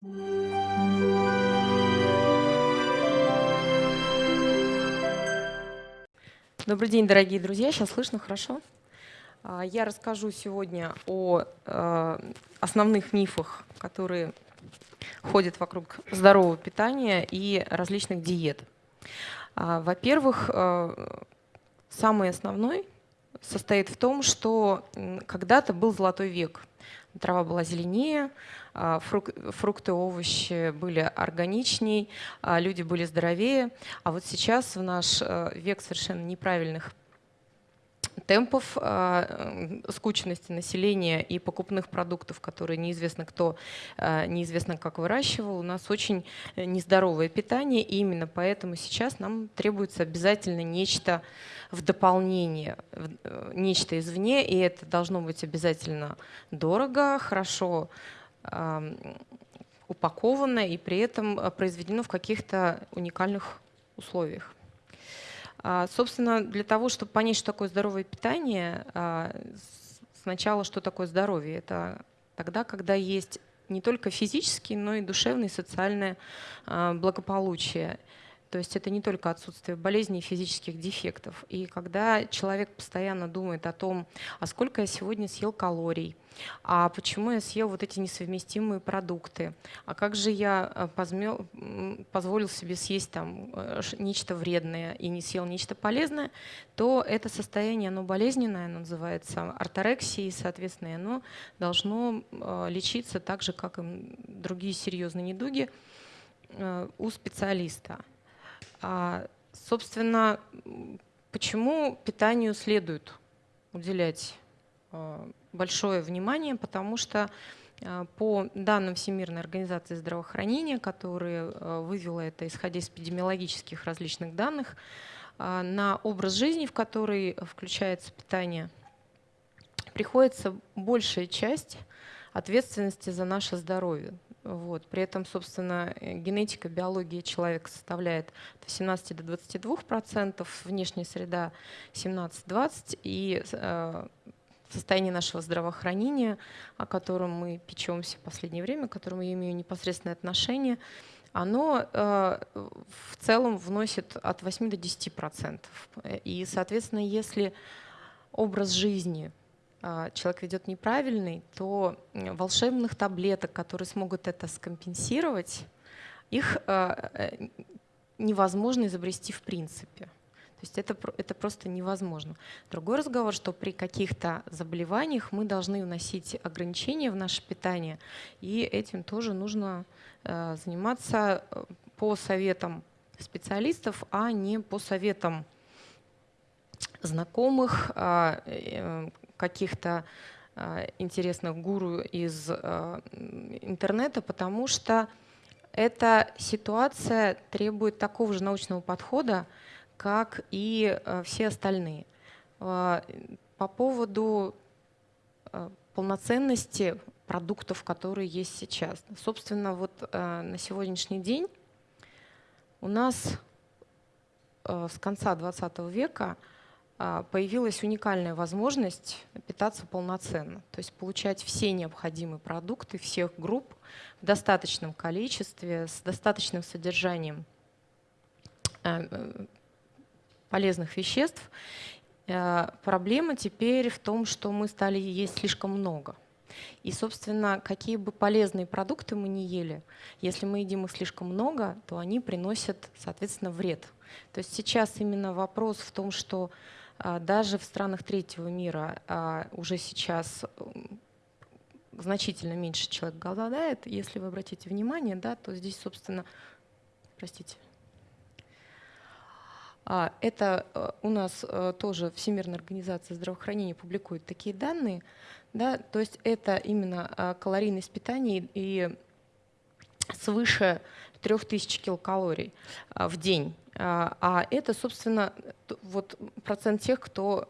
Добрый день, дорогие друзья. Сейчас слышно хорошо? А, я расскажу сегодня о э, основных мифах, которые ходят вокруг здорового питания и различных диет. А, во-первых, э, самый основной состоит в том, что когда-то был золотой век. Трава была зеленее, а, фрукты, овощи были органичней, люди были здоровее. А вот сейчас в наш э, век совершенно неправильных темпов э, скучности населения и покупных продуктов, которые неизвестно кто, э, неизвестно как выращивал, у нас очень нездоровое питание, и именно поэтому сейчас нам требуется обязательно нечто в дополнение, нечто извне, и это должно быть обязательно дорого, хорошо упаковано и при этом произведено в каких-то уникальных условиях. А, собственно, для того, чтобы понять, что такое здоровое питание, а, сначала, что такое здоровье, это тогда, когда есть не только физический, но и душевное и социальное а, благополучие. То есть это не только отсутствие болезней и физических дефектов. И когда человек постоянно думает о том, а сколько я сегодня съел калорий, а почему я съел вот эти несовместимые продукты, а как же я э, позмел, позволил себе съесть там э, нечто вредное и не съел нечто полезное, то это состояние, оно болезненное, оно называется орторексией, соответственно, оно должно э, лечиться так же, как и другие серьезные недуги у специалиста. А, собственно, почему питанию следует уделять а, большое внимание? Потому что а, по данным Всемирной организации здравоохранения, которые вывела это, исходя из эпидемиологических различных данных, на образ жизни, в который включается питание, приходится большая часть ответственности за наше здоровье. Вот. При этом, собственно, э, генетика, биология человека составляет от 17 до 22 процентов, внешняя среда 17-20, и э, состояние нашего здравоохранения, о котором мы печемся в последнее время, к которому я имею непосредственное отношение, оно э, в целом вносит от 8 до 10 процентов. И, соответственно, если образ жизни человек ведет неправильный, то волшебных таблеток, которые смогут это скомпенсировать, их а, э, невозможно изобрести в принципе. То есть это, это просто невозможно. Другой разговор, что при каких-то заболеваниях мы должны вносить ограничения в наше питание, и этим тоже нужно э, заниматься э, по советам специалистов, а не по советам знакомых, а, каких-то а, интересных гуру из а, интернета, потому что эта ситуация требует такого же научного подхода, как и а, все остальные. По поводу полноценности продуктов, которые есть сейчас. Собственно, вот на сегодняшний день у нас с конца 20 века появилась уникальная возможность питаться полноценно, то есть получать все необходимые продукты всех групп в достаточном количестве, с достаточным содержанием э, э, полезных веществ. Э, проблема теперь в том, что мы стали есть слишком много. И, собственно, какие бы полезные продукты мы ни ели, если мы едим их слишком много, то они приносят, соответственно, вред. То есть сейчас именно вопрос в том, что а, даже в странах третьего мира а, уже сейчас значительно меньше человек голодает. Если вы обратите внимание, да, то здесь, собственно, простите, а, это у нас тоже Всемирная организация здравоохранения публикует такие данные. Да, то есть это именно калорийность питания и свыше 3000 килокалорий в день. А, а это, собственно, вот процент тех, кто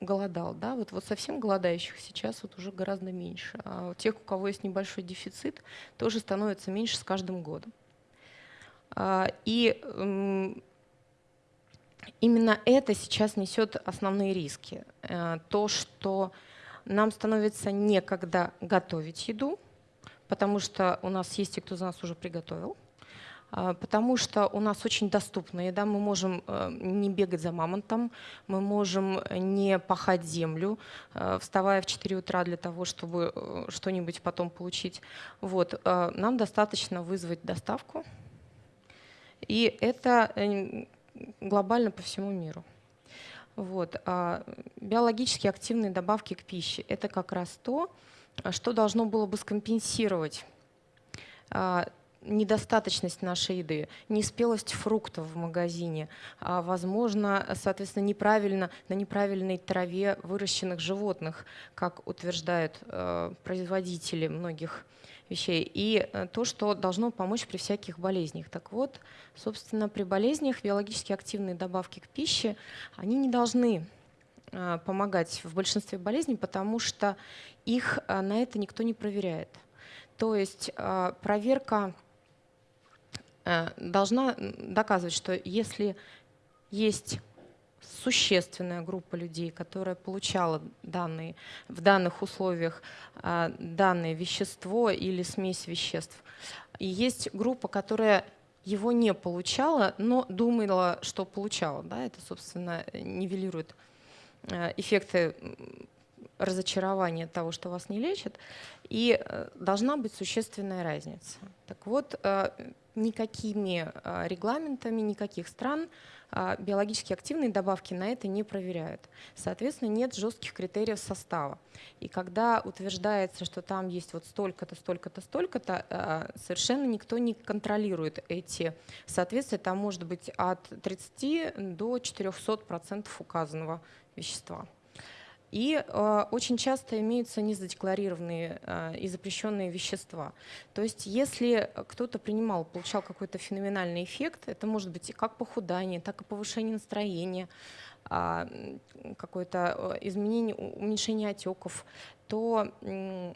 голодал. Да? Вот, вот совсем голодающих сейчас вот уже гораздо меньше. А тех, у кого есть небольшой дефицит, тоже становится меньше с каждым годом. А, и именно это сейчас несет основные риски. Э, то, что нам становится некогда готовить еду, потому что у нас есть те, кто за нас уже приготовил. А, потому что у нас очень доступна еда, мы можем э, не бегать за мамонтом, мы можем не пахать землю, э, вставая в 4 утра для того, чтобы э, что-нибудь потом получить. Вот. Нам достаточно вызвать доставку, и это глобально по всему миру. Вот. А биологически активные добавки к пище – это как раз то, что должно было бы скомпенсировать а, недостаточность нашей еды, неспелость фруктов в магазине, а, возможно, соответственно, неправильно, на неправильной траве выращенных животных, как утверждают э, производители многих вещей, и э, то, что должно помочь при всяких болезнях. Так вот, собственно, при болезнях биологически активные добавки к пище, они не должны э, помогать в большинстве болезней, потому что их на это никто не проверяет. То есть проверка должна доказывать, что если есть существенная группа людей, которая получала данные, в данных условиях э, данное вещество или смесь веществ, и есть группа, которая его не получала, но думала, что получала. Да? Это, собственно, нивелирует э, эффекты разочарования того, что вас не лечат, и должна быть существенная разница. Так вот, никакими а, регламентами никаких стран биологически активные добавки на это не проверяют. Соответственно, нет жестких критериев состава. И когда утверждается, что там есть вот столько-то, столько-то, столько-то, совершенно никто не контролирует эти соответствия. Там может быть от 30 до 400% указанного вещества. И э, очень часто имеются незадекларированные э, и запрещенные вещества. То есть если кто-то принимал, получал какой-то феноменальный эффект, это может быть как похудание, так и повышение настроения, э, какое-то изменение, уменьшение отеков, то э,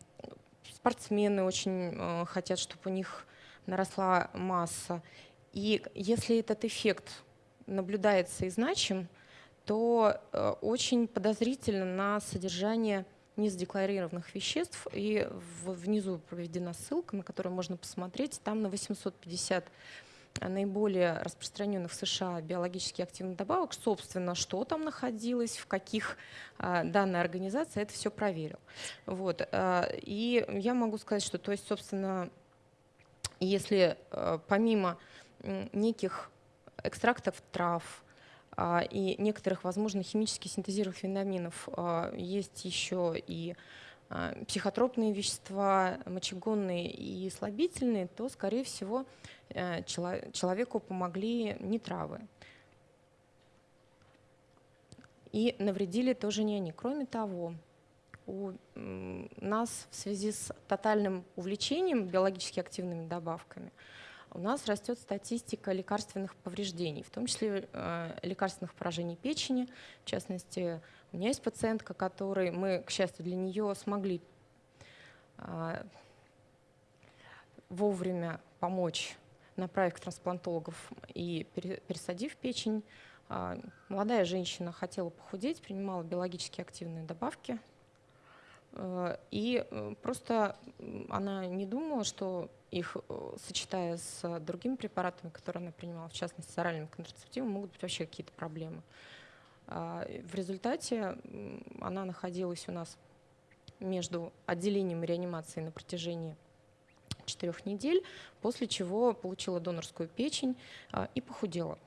спортсмены очень э, хотят, чтобы у них наросла масса. И если этот эффект наблюдается и значим, то э, очень подозрительно на содержание незадекларированных веществ. И внизу проведена ссылка, на которую можно посмотреть. Там на 850 наиболее распространенных в США биологически активных добавок, собственно, что там находилось, в каких а, данная организация это все проверил. Вот. И я могу сказать, что, то есть, собственно, если помимо неких экстрактов трав, и некоторых, возможно, химически синтезированных витаминов. А, есть еще и а, психотропные вещества, мочегонные и слабительные, то, скорее всего, э, человеку помогли не травы. И навредили тоже не они. Кроме того, у нас в связи с тотальным увлечением биологически активными добавками – у нас растет статистика лекарственных повреждений, в том числе э, лекарственных поражений печени. В частности, у меня есть пациентка, которой мы, к счастью для нее, смогли э, вовремя помочь, направив к трансплантологов и пересадив печень. Э, молодая женщина хотела похудеть, принимала биологически активные добавки. И просто она не думала, что их, э, сочетая с другими препаратами, которые она принимала, в частности с оральным контрацептивом, могут быть вообще какие-то проблемы. А, в результате она находилась у нас между отделением и реанимацией на протяжении четырех недель, после чего получила донорскую печень а, и похудела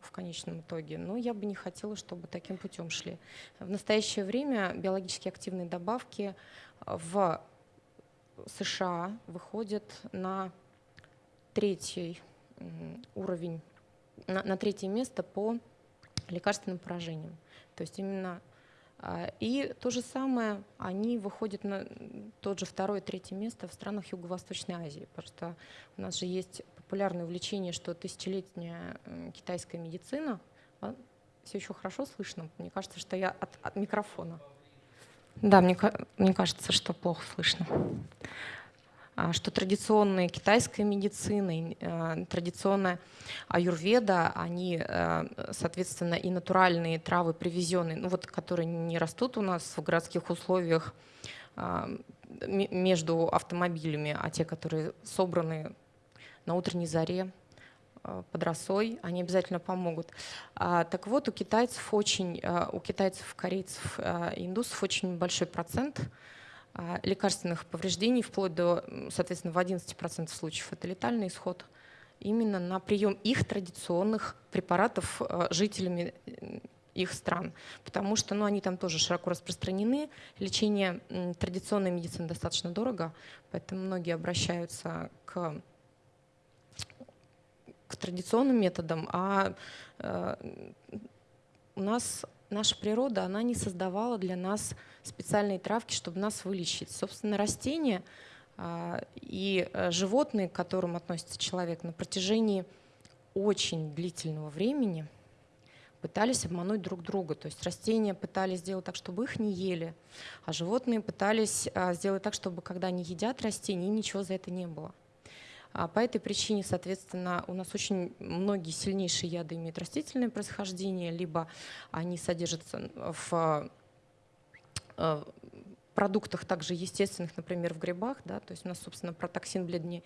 в конечном итоге. Но я бы не хотела, чтобы таким путем шли. В настоящее время биологически активные добавки в США выходит на третий уровень, на, на третье место по лекарственным поражениям. То есть именно а, и то же самое, они выходят на тот же второе, третье место в странах Юго-Восточной Азии. Потому что у нас же есть популярное увлечение, что тысячелетняя китайская медицина. А, Все еще хорошо слышно? Мне кажется, что я от, от микрофона. Да, мне, мне кажется, что плохо слышно. А, что традиционная китайская медицина, традиционная аюрведа, они, э, соответственно, и натуральные травы привезенные, ну вот, которые не растут у нас в городских условиях, а, между автомобилями, а те, которые собраны на утренней заре, под росой, они обязательно помогут. А, так вот, у китайцев очень, э, у китайцев, корейцев, э, индусов очень большой процент лекарственных повреждений, вплоть до, соответственно, в 11% случаев это летальный исход, именно на прием их традиционных препаратов жителями их стран, потому что ну, они там тоже широко распространены. Лечение традиционной медицины достаточно дорого, поэтому многие обращаются к к традиционным методам, а э, у нас наша природа, она не создавала для нас специальные травки, чтобы нас вылечить. Собственно, растения э, и э, животные, к которым относится человек, на протяжении очень длительного времени пытались обмануть друг друга. То есть растения пытались сделать так, чтобы их не ели, а животные пытались сделать так, чтобы когда они едят растения, ничего за это не было. А по этой причине, соответственно, у нас очень многие сильнейшие яды имеют растительное происхождение, либо они содержатся в э, продуктах также естественных, например, в грибах, да, то есть у нас, собственно, про токсин бледни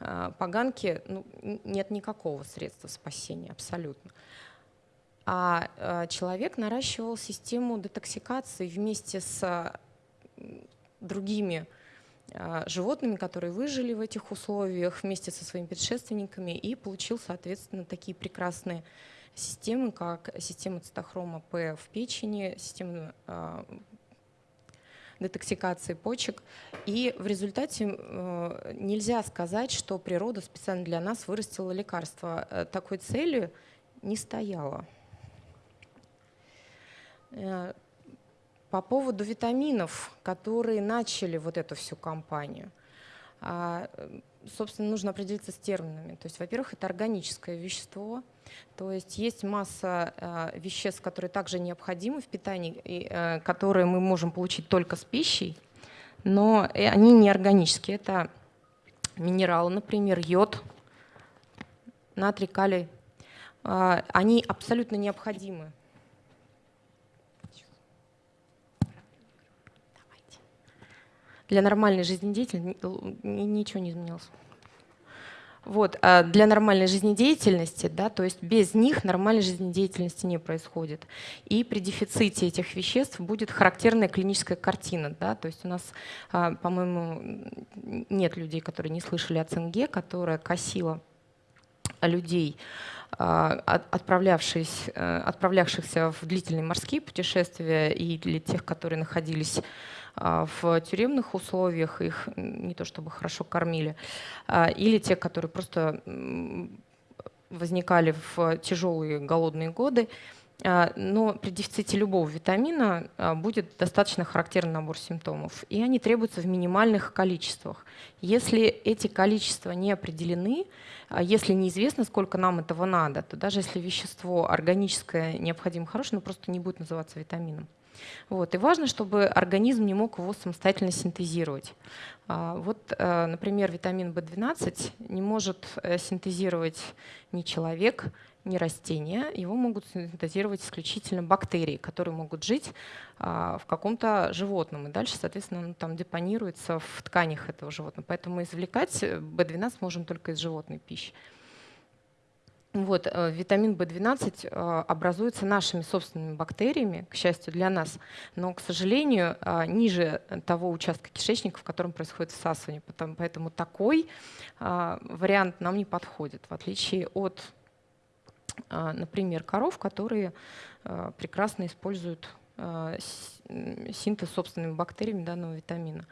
э, поганки ну, нет никакого средства спасения абсолютно. А э, человек наращивал систему детоксикации вместе с другими животными, которые выжили в этих условиях вместе со своими предшественниками и получил, соответственно, такие прекрасные системы, как система цитохрома П в печени, система а, детоксикации почек. И в результате э, нельзя сказать, что природа специально для нас вырастила лекарство. Э, такой цели не стояла. По поводу витаминов, которые начали вот эту всю кампанию, а, собственно, нужно определиться с терминами. То есть, во-первых, это органическое вещество, то есть есть масса а, веществ, которые также необходимы в питании, а, которые мы можем получить только с пищей, но они не органические. Это минералы, например, йод, натрий, калий. Они абсолютно необходимы для нормальной жизнедеятельности ничего не изменилось. Вот, а для нормальной жизнедеятельности, да, то есть без них нормальной жизнедеятельности не происходит. И при дефиците этих веществ будет характерная клиническая картина. Да, то есть у нас, а, по-моему, нет людей, которые не слышали о цинге, которая косила людей, а, отправлявшихся, э, отправлявшихся в длительные морские путешествия и для тех, которые находились в тюремных условиях, их не то чтобы хорошо кормили, а, или те, которые просто возникали в тяжелые голодные годы, а, но при дефиците любого витамина будет достаточно характерный набор симптомов, и они требуются в минимальных количествах. Если эти количества не определены, если неизвестно, сколько нам этого надо, то даже если вещество органическое необходимо хорошее, оно просто не будет называться витамином. Вот. И важно, чтобы организм не мог его самостоятельно синтезировать. А, вот, э, например, витамин В12 не может э, синтезировать ни человек, ни растения. Его могут синтезировать исключительно бактерии, которые могут жить а, в каком-то животном. И дальше, соответственно, он там депонируется в тканях этого животного. Поэтому извлекать В12 можем только из животной пищи. Вот, э, витамин В12 э, образуется нашими собственными бактериями, к счастью для нас, но, к сожалению, э, ниже того участка кишечника, в котором происходит всасывание. Поэтому такой вариант нам не подходит, в отличие от, например, коров, которые прекрасно используют синтез собственными бактериями данного витамина.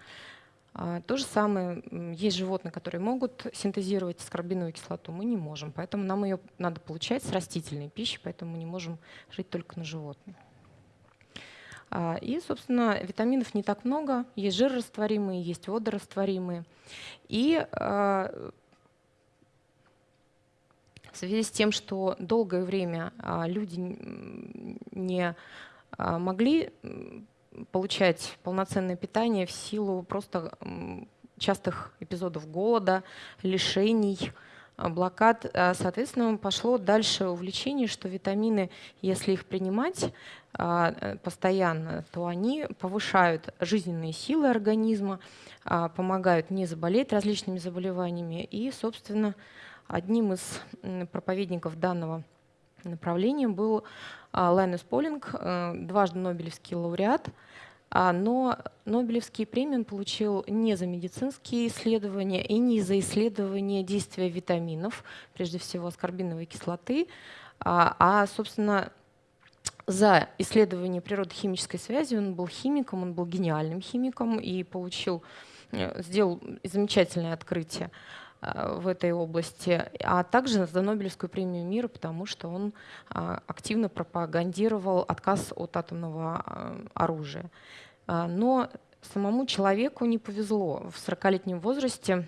А, то же самое, есть животные, которые могут синтезировать аскорбиновую кислоту, мы не можем, поэтому нам ее надо получать с растительной пищи, поэтому мы не можем жить только на животных. А, и, собственно, витаминов не так много, есть жирорастворимые, есть водорастворимые. И а, в связи с тем, что долгое время люди не могли получать полноценное питание в силу просто частых эпизодов голода, лишений, блокад. Соответственно, пошло дальше увлечение, что витамины, если их принимать постоянно, то они повышают жизненные силы организма, помогают не заболеть различными заболеваниями. И, собственно, одним из проповедников данного направления был Лайнус Полинг, э, дважды Нобелевский лауреат – а, но Нобелевский премию он получил не за медицинские исследования и не за исследование действия витаминов, прежде всего аскорбиновой кислоты, а, а собственно, за исследование природы химической связи. Он был химиком, он был гениальным химиком и получил, э, сделал замечательное открытие в этой области, а также за Нобелевскую премию мира, потому что он а, активно пропагандировал отказ от атомного э, оружия. Но самому человеку не повезло. В 40-летнем возрасте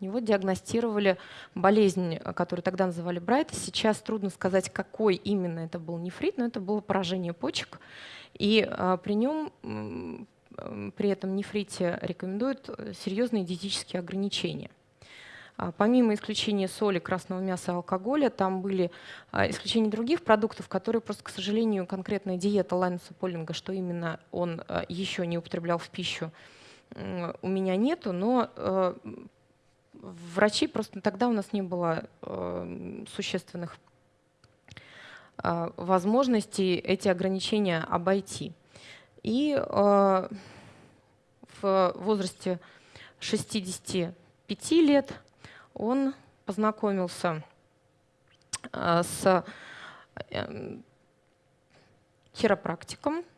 него диагностировали болезнь, которую тогда называли Брайта. Сейчас трудно сказать, какой именно это был нефрит, но это было поражение почек. И при нем, при этом нефрите рекомендуют серьезные диетические ограничения – помимо исключения соли, красного мяса, алкоголя, там были а, исключения других продуктов, которые просто, к сожалению, конкретная диета Лайнуса Полинга, что именно он а, еще не употреблял в пищу, у меня нету, но врачи просто тогда у нас не было существенных возможностей эти ограничения обойти. И в возрасте 65 лет он познакомился э, с эм, хиропрактиком, а,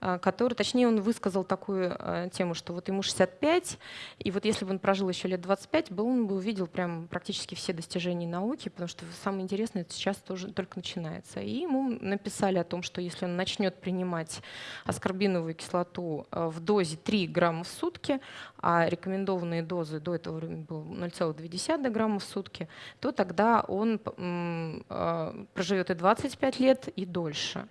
который, точнее, он высказал такую а, тему, что вот ему 65, и вот если бы он прожил еще лет 25, был, он бы увидел прям практически все достижения науки, потому что самое интересное это сейчас тоже только начинается. И ему написали о том, что если он начнет принимать аскорбиновую кислоту а, в дозе 3 грамма в сутки, а рекомендованные дозы до этого времени было 0,2 грамма в сутки, то тогда он проживет и 25 лет, и дольше.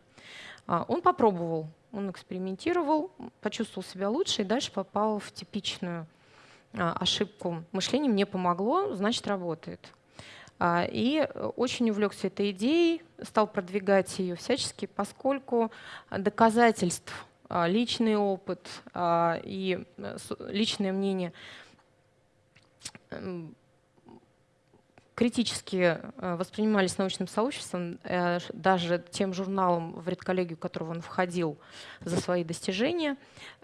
Он попробовал он экспериментировал, почувствовал себя лучше и дальше попал в типичную а, ошибку. Мышление мне помогло, значит, работает. А, и очень увлекся этой идеей, стал продвигать ее всячески, поскольку доказательств, а, личный опыт и э, личное мнение критически э, воспринимались научным сообществом, э, даже тем журналом, в редколлегию которого он входил за свои достижения,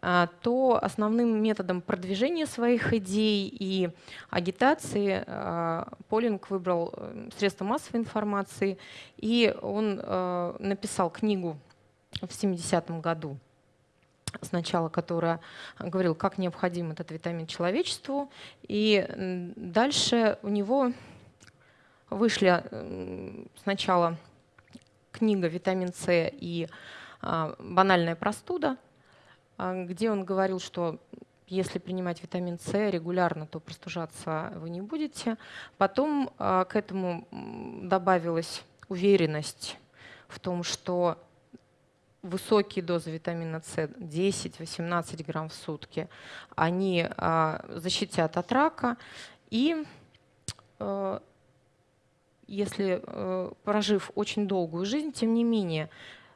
э, то основным методом продвижения своих идей и агитации Полинг выбрал средства массовой информации, и он написал книгу в 70-м году сначала, которая говорила, как необходим этот витамин человечеству, и дальше у него Вышли сначала книга «Витамин С» и а, «Банальная простуда», а, где он говорил, что если принимать витамин С регулярно, то простужаться вы не будете. Потом а, к этому добавилась уверенность в том, что высокие дозы витамина С, 10-18 грамм в сутки, они защитят от рака. И если э, прожив очень долгую жизнь, тем не менее,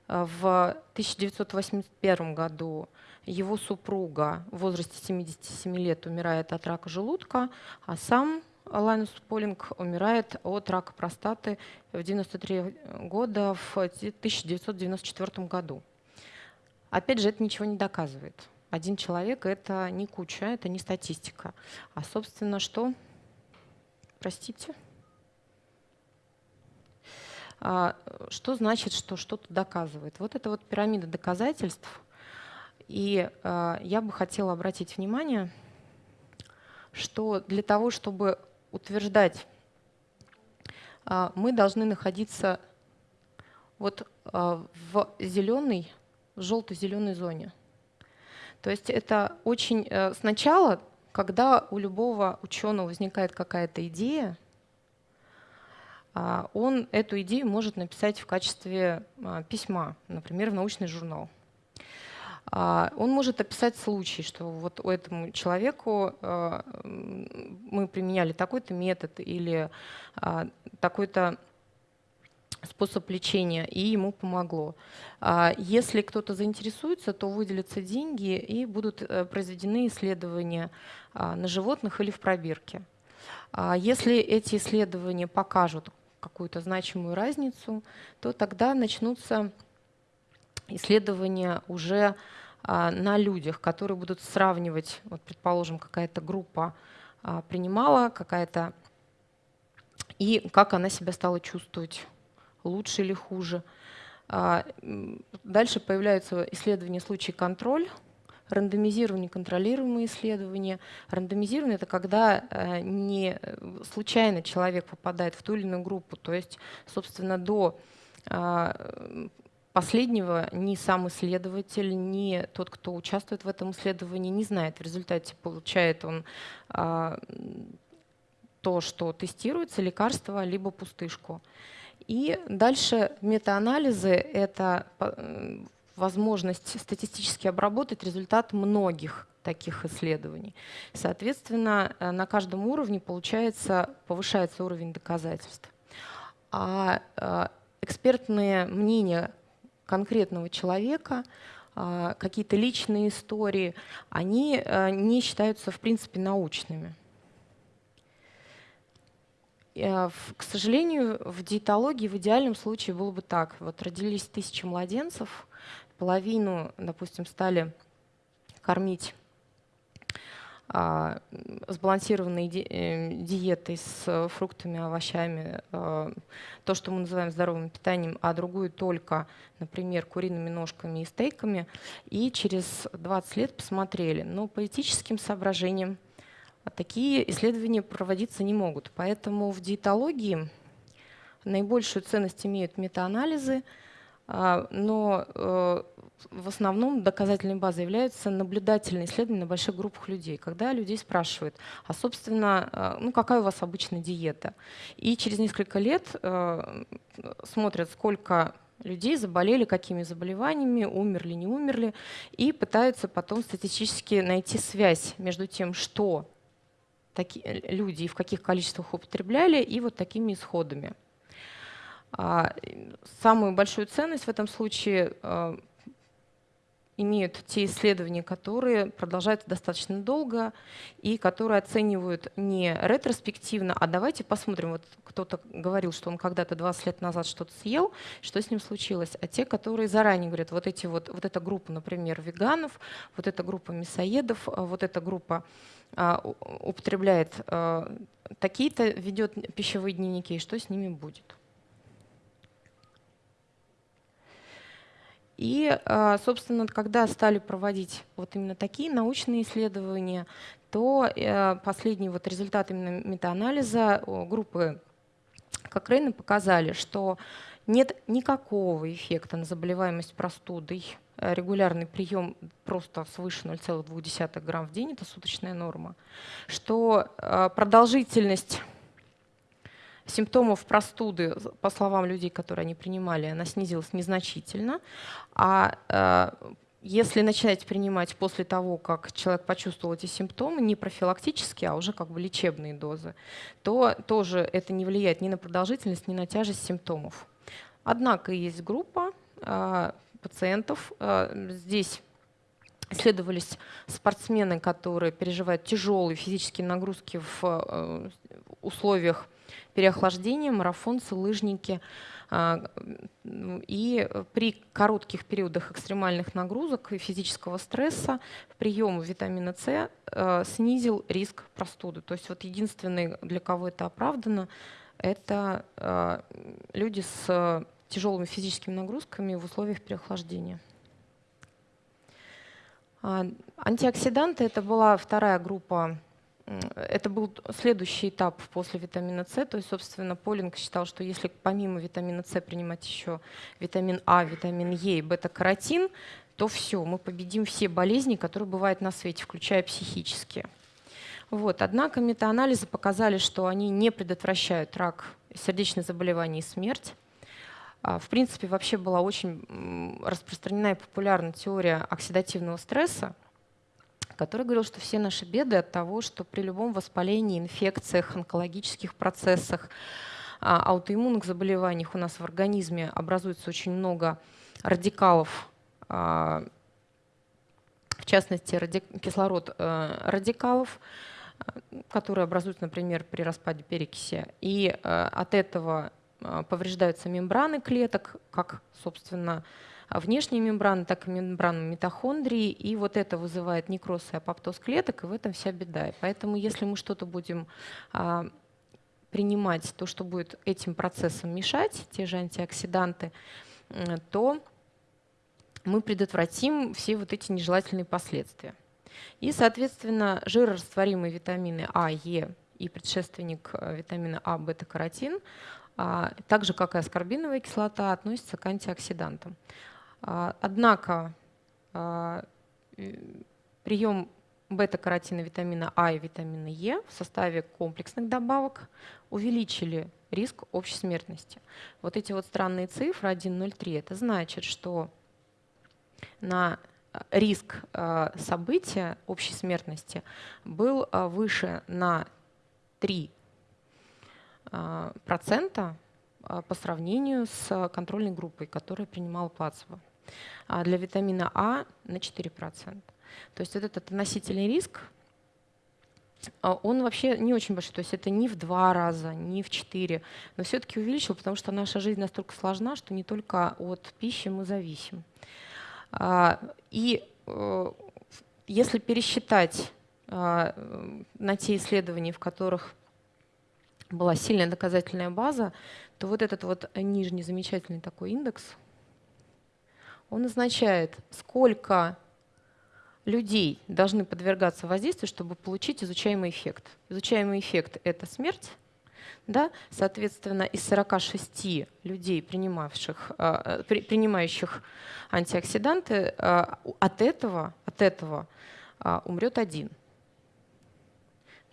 э, в 1981 году его супруга в возрасте 77 лет умирает от рака желудка, а сам Лайнус Полинг умирает от рака простаты в 93 года в 1994 году. Опять же, это ничего не доказывает. Один человек — это не куча, это не статистика. А, собственно, что? Простите? А, что значит, что что-то доказывает? Вот это вот пирамида доказательств. И а, я бы хотела обратить внимание, что для того, чтобы утверждать, а, мы должны находиться вот в зеленой, в желто-зеленой зоне. То есть это очень э, сначала, когда у любого ученого возникает какая-то идея, он эту идею может написать в качестве а, письма, например, в научный журнал. А, он может описать случай, что вот у этому человеку а, мы применяли такой-то метод или а, такой-то способ лечения, и ему помогло. Если кто-то заинтересуется, то выделятся деньги и будут э, произведены исследования на животных или в пробирке. Если эти исследования покажут какую-то значимую разницу, то тогда начнутся исследования уже а, на людях, которые будут сравнивать, вот, предположим, какая-то группа а, принимала, какая-то, и как она себя стала чувствовать, лучше или хуже. А, дальше появляются исследования случаи контроль, рандомизирование, контролируемые исследования. Рандомизирование — это когда э, не случайно человек попадает в ту или иную группу, то есть, собственно, до Последнего ни сам исследователь, ни тот, кто участвует в этом исследовании, не знает. В результате получает он а, то, что тестируется, лекарство, либо пустышку. И дальше метаанализы — это возможность статистически обработать результат многих таких исследований. Соответственно, э, на каждом уровне получается, повышается уровень доказательств. А э, экспертные мнения конкретного человека, а, какие-то личные истории, они э, не считаются в принципе научными. К сожалению, в диетологии в идеальном случае было бы так. Вот родились тысячи младенцев, половину, допустим, стали кормить а, сбалансированной э, диетой с фруктами, овощами, а, то, что мы называем здоровым питанием, а другую только, например, куриными ножками и стейками, и через 20 лет посмотрели. Но по этическим соображениям такие исследования проводиться не могут. Поэтому в диетологии наибольшую ценность имеют метаанализы, а, но э, в основном доказательной базой являются наблюдательные исследования на больших группах людей, когда людей спрашивают, а собственно, э, ну какая у вас обычная диета? И через несколько лет э, смотрят, сколько людей заболели, какими заболеваниями, умерли, не умерли, и пытаются потом статистически найти связь между тем, что такие люди и в каких количествах употребляли, и вот такими исходами. А, самую большую ценность в этом случае э, имеют те исследования, которые продолжаются достаточно долго и которые оценивают не ретроспективно, а давайте посмотрим, вот кто-то говорил, что он когда-то 20 лет назад что-то съел, что с ним случилось, а те, которые заранее говорят, вот, эти вот, вот эта группа, например, веганов, вот эта группа мясоедов, а вот эта группа а, употребляет а, такие-то, ведет пищевые дневники, и что с ними будет. И, а, собственно, когда стали проводить вот именно такие научные исследования, то э, последние вот результаты именно метаанализа группы Кокрейна показали, что нет никакого эффекта на заболеваемость простудой. Регулярный прием просто свыше 0,2 грамм в день – это суточная норма. Что а, продолжительность симптомов простуды, по словам людей, которые они принимали, она снизилась незначительно. А э, если начать принимать после того, как человек почувствовал эти симптомы, не профилактические, а уже как бы лечебные дозы, то тоже это не влияет ни на продолжительность, ни на тяжесть симптомов. Однако есть группа э, пациентов. Э, здесь исследовались спортсмены, которые переживают тяжелые физические нагрузки в условиях переохлаждение, марафонцы, лыжники. А, и при коротких периодах экстремальных нагрузок и физического стресса прием витамина С а, снизил риск простуды. То есть вот единственный, для кого это оправдано, это а, люди с тяжелыми физическими нагрузками в условиях переохлаждения. Антиоксиданты – это была вторая группа это был следующий этап после витамина С. То есть, собственно, Полинг считал, что если помимо витамина С принимать еще витамин А, витамин Е и бета-каротин, то все, мы победим все болезни, которые бывают на свете, включая психические. Вот. Однако метаанализы показали, что они не предотвращают рак, сердечные заболевания и смерть. А, в принципе, вообще была очень распространена и популярна теория оксидативного стресса, которая говорила, что все наши беды от того, что при любом воспалении, инфекциях, онкологических процессах, а, аутоиммунных заболеваниях у нас в организме образуется очень много радикалов, а, в частности, кислород э, радикалов, которые образуются, например, при распаде перекиси. И э, от этого э, повреждаются мембраны клеток, как, собственно, внешние мембраны, так и мембраны митохондрии. И вот это вызывает некроз и апоптоз клеток, и в этом вся беда. И поэтому если мы что-то будем а, принимать, то, что будет этим процессам мешать, те же антиоксиданты, то мы предотвратим все вот эти нежелательные последствия. И, соответственно, жирорастворимые витамины А, Е и предшественник э, витамина А, бета-каротин, а, так же, как и аскорбиновая кислота, относятся к антиоксидантам. А, однако а, прием бета-каротина, витамина А и витамина Е в составе комплексных добавок увеличили риск общей смертности. Вот эти вот странные цифры 1,03, это значит, что на риск э, события общей смертности был выше на 3 э, процента по сравнению с контрольной группой, которая принимала плацебо. А для витамина А на 4%. То есть вот этот относительный риск, он вообще не очень большой. То есть это не в два раза, не в четыре, но все-таки увеличил, потому что наша жизнь настолько сложна, что не только от пищи мы зависим. А, и э, если пересчитать а, на те исследования, в которых была сильная доказательная база, то вот этот вот нижний замечательный такой индекс, он означает, сколько людей должны подвергаться воздействию, чтобы получить изучаемый эффект. Изучаемый эффект — это смерть, да? Соответственно, из 46 людей, принимавших, а, принимающих антиоксиданты, а, от этого, от этого а, умрет один.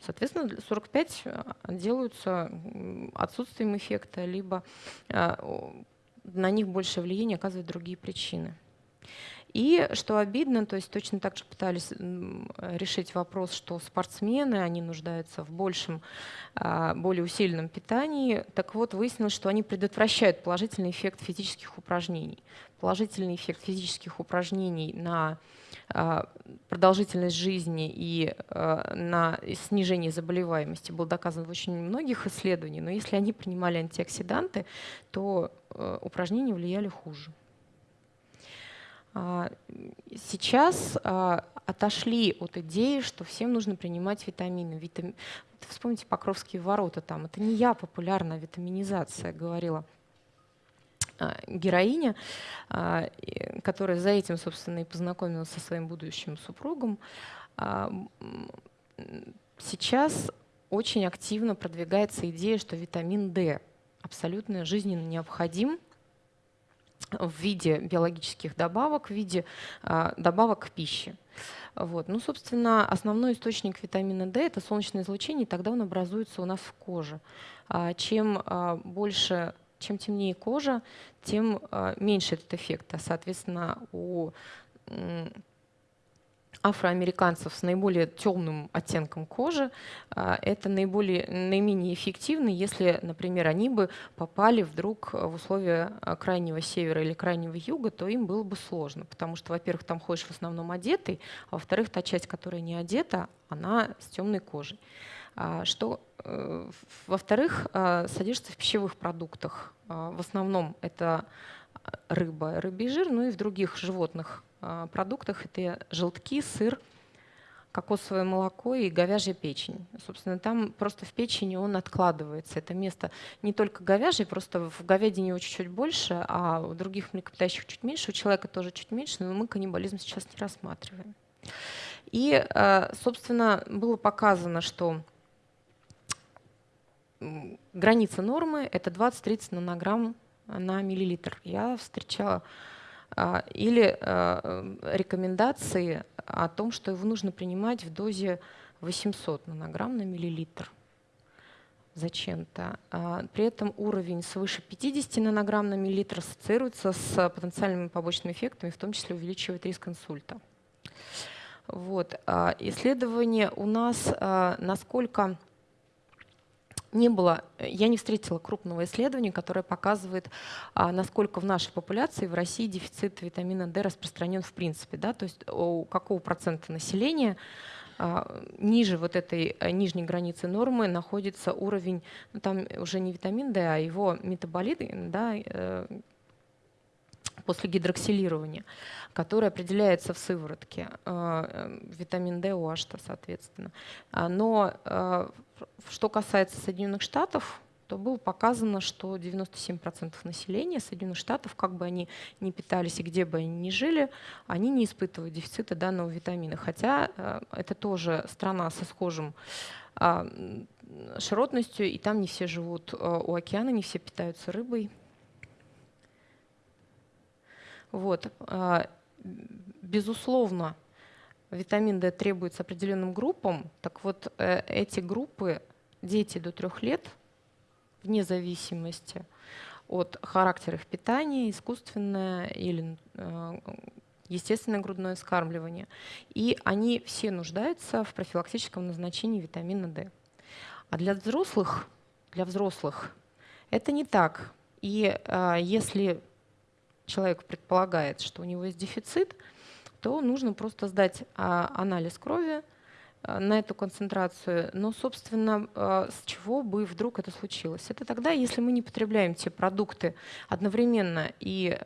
Соответственно, 45 делаются отсутствием эффекта, либо на них большее влияние оказывают другие причины. И что обидно, то есть точно так же пытались решить вопрос, что спортсмены, они нуждаются в большем, а, более усиленном питании. Так вот, выяснилось, что они предотвращают положительный эффект физических упражнений. Положительный эффект физических упражнений на а, продолжительность жизни и а, на снижение заболеваемости был доказан в очень многих исследованиях, но если они принимали антиоксиданты, то упражнения влияли хуже. А, сейчас а, отошли от идеи, что всем нужно принимать витамины. Витам... Вспомните Покровские ворота там. Это не я, популярная витаминизация, говорила а, героиня, которая за этим, собственно, и познакомилась со своим будущим супругом. Сейчас очень активно продвигается идея, что витамин D абсолютно жизненно необходим в виде биологических добавок, в виде а, добавок к пище. Вот. Ну, собственно, основной источник витамина D – это солнечное излучение, и тогда он образуется у нас в коже. А, чем а, больше, чем темнее кожа, тем меньше этот эффект. Соответственно, у афроамериканцев с наиболее темным оттенком кожи, а, это наиболее, наименее эффективно, если, например, они бы попали вдруг в условия а, крайнего севера или крайнего юга, то им было бы сложно, потому что, во-первых, там ходишь в основном одетый, а во-вторых, та часть, которая не одета, она с темной кожей. А, что, э, во-вторых, содержится в пищевых продуктах. В основном это рыба, рыбий жир, ну и в других животных а, продуктах это желтки, сыр, кокосовое молоко и говяжья печень. Собственно, там просто в печени он откладывается. Это место не только говяжий, просто в говядине его чуть-чуть больше, а у других млекопитающих чуть меньше, у человека тоже чуть меньше, но мы каннибализм сейчас не рассматриваем. И, а, собственно, было показано, что граница нормы – это 20-30 нанограмм на миллилитр. Я встречала а, или а, рекомендации о том, что его нужно принимать в дозе 800 нанограмм на миллилитр. зачем-то. А, при этом уровень свыше 50 нанограмм на миллилитр ассоциируется с потенциальными побочными эффектами, в том числе увеличивает риск инсульта. Вот. Исследование у нас, насколько не было, я не встретила крупного исследования, которое показывает, насколько в нашей популяции в России дефицит витамина D распространен в принципе. Да? То есть у какого процента населения а, ниже вот этой э, нижней границы нормы находится уровень, ну, там уже не витамин D, а его метаболит, да, э, после гидроксилирования, который определяется в сыворотке, э, витамин D, OH, соответственно. А, но что касается Соединенных Штатов, то было показано, что 97% населения Соединенных Штатов, как бы они ни питались и где бы они ни жили, они не испытывают дефицита данного витамина. Хотя э, это тоже страна со схожим а, широтностью, и там не все живут э, у океана, не все питаются рыбой. Вот. А, безусловно, витамин D требуется определенным группам. Так вот, э, эти группы, дети до трех лет – вне зависимости от характера их питания, искусственное или э, естественное грудное вскармливание. И они все нуждаются в профилактическом назначении витамина D. А для взрослых, для взрослых это не так. И э, если человек предполагает, что у него есть дефицит, то нужно просто сдать а, анализ крови, Э, на эту концентрацию. Но, собственно, э, с чего бы вдруг это случилось? Это тогда, если мы не потребляем те продукты одновременно и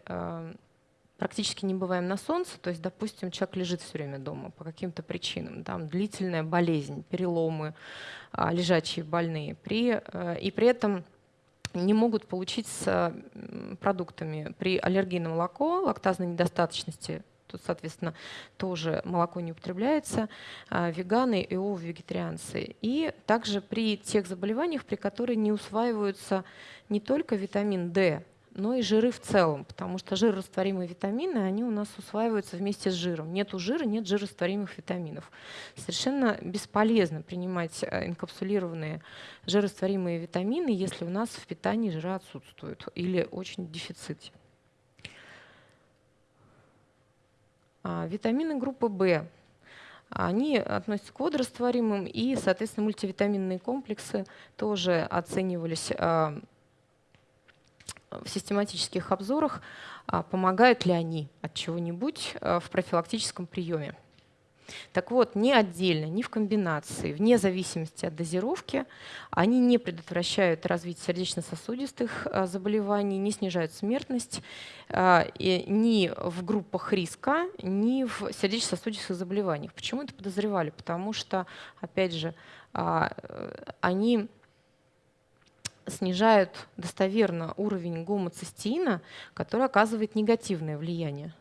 практически не бываем на солнце, то есть, допустим, человек лежит все время дома по каким-то причинам, там длительная болезнь, переломы, а, лежачие больные, при, и при этом не могут получить с продуктами при аллергии на молоко, лактазной недостаточности тут, соответственно, тоже молоко не употребляется, а, веганы и вегетарианцы. И также при тех заболеваниях, при которых не усваиваются не только витамин D, но и жиры в целом, потому что жирорастворимые витамины, они у нас усваиваются вместе с жиром. Нету жира, нет жирорастворимых витаминов. Совершенно бесполезно принимать э, инкапсулированные жирорастворимые витамины, если у нас в питании жира отсутствуют или очень в дефиците. А, витамины группы В. Они относятся к водорастворимым, и, соответственно, мультивитаминные комплексы тоже оценивались а, в систематических обзорах, а, помогают ли они от чего-нибудь в профилактическом приеме. Так вот, ни отдельно, ни в комбинации, вне зависимости от дозировки, они не предотвращают развитие сердечно-сосудистых а, заболеваний, не снижают смертность а, ни в группах риска, ни в сердечно-сосудистых заболеваниях. Почему это подозревали? Потому что, опять же, а, они снижают достоверно уровень гомоцистеина, который оказывает негативное влияние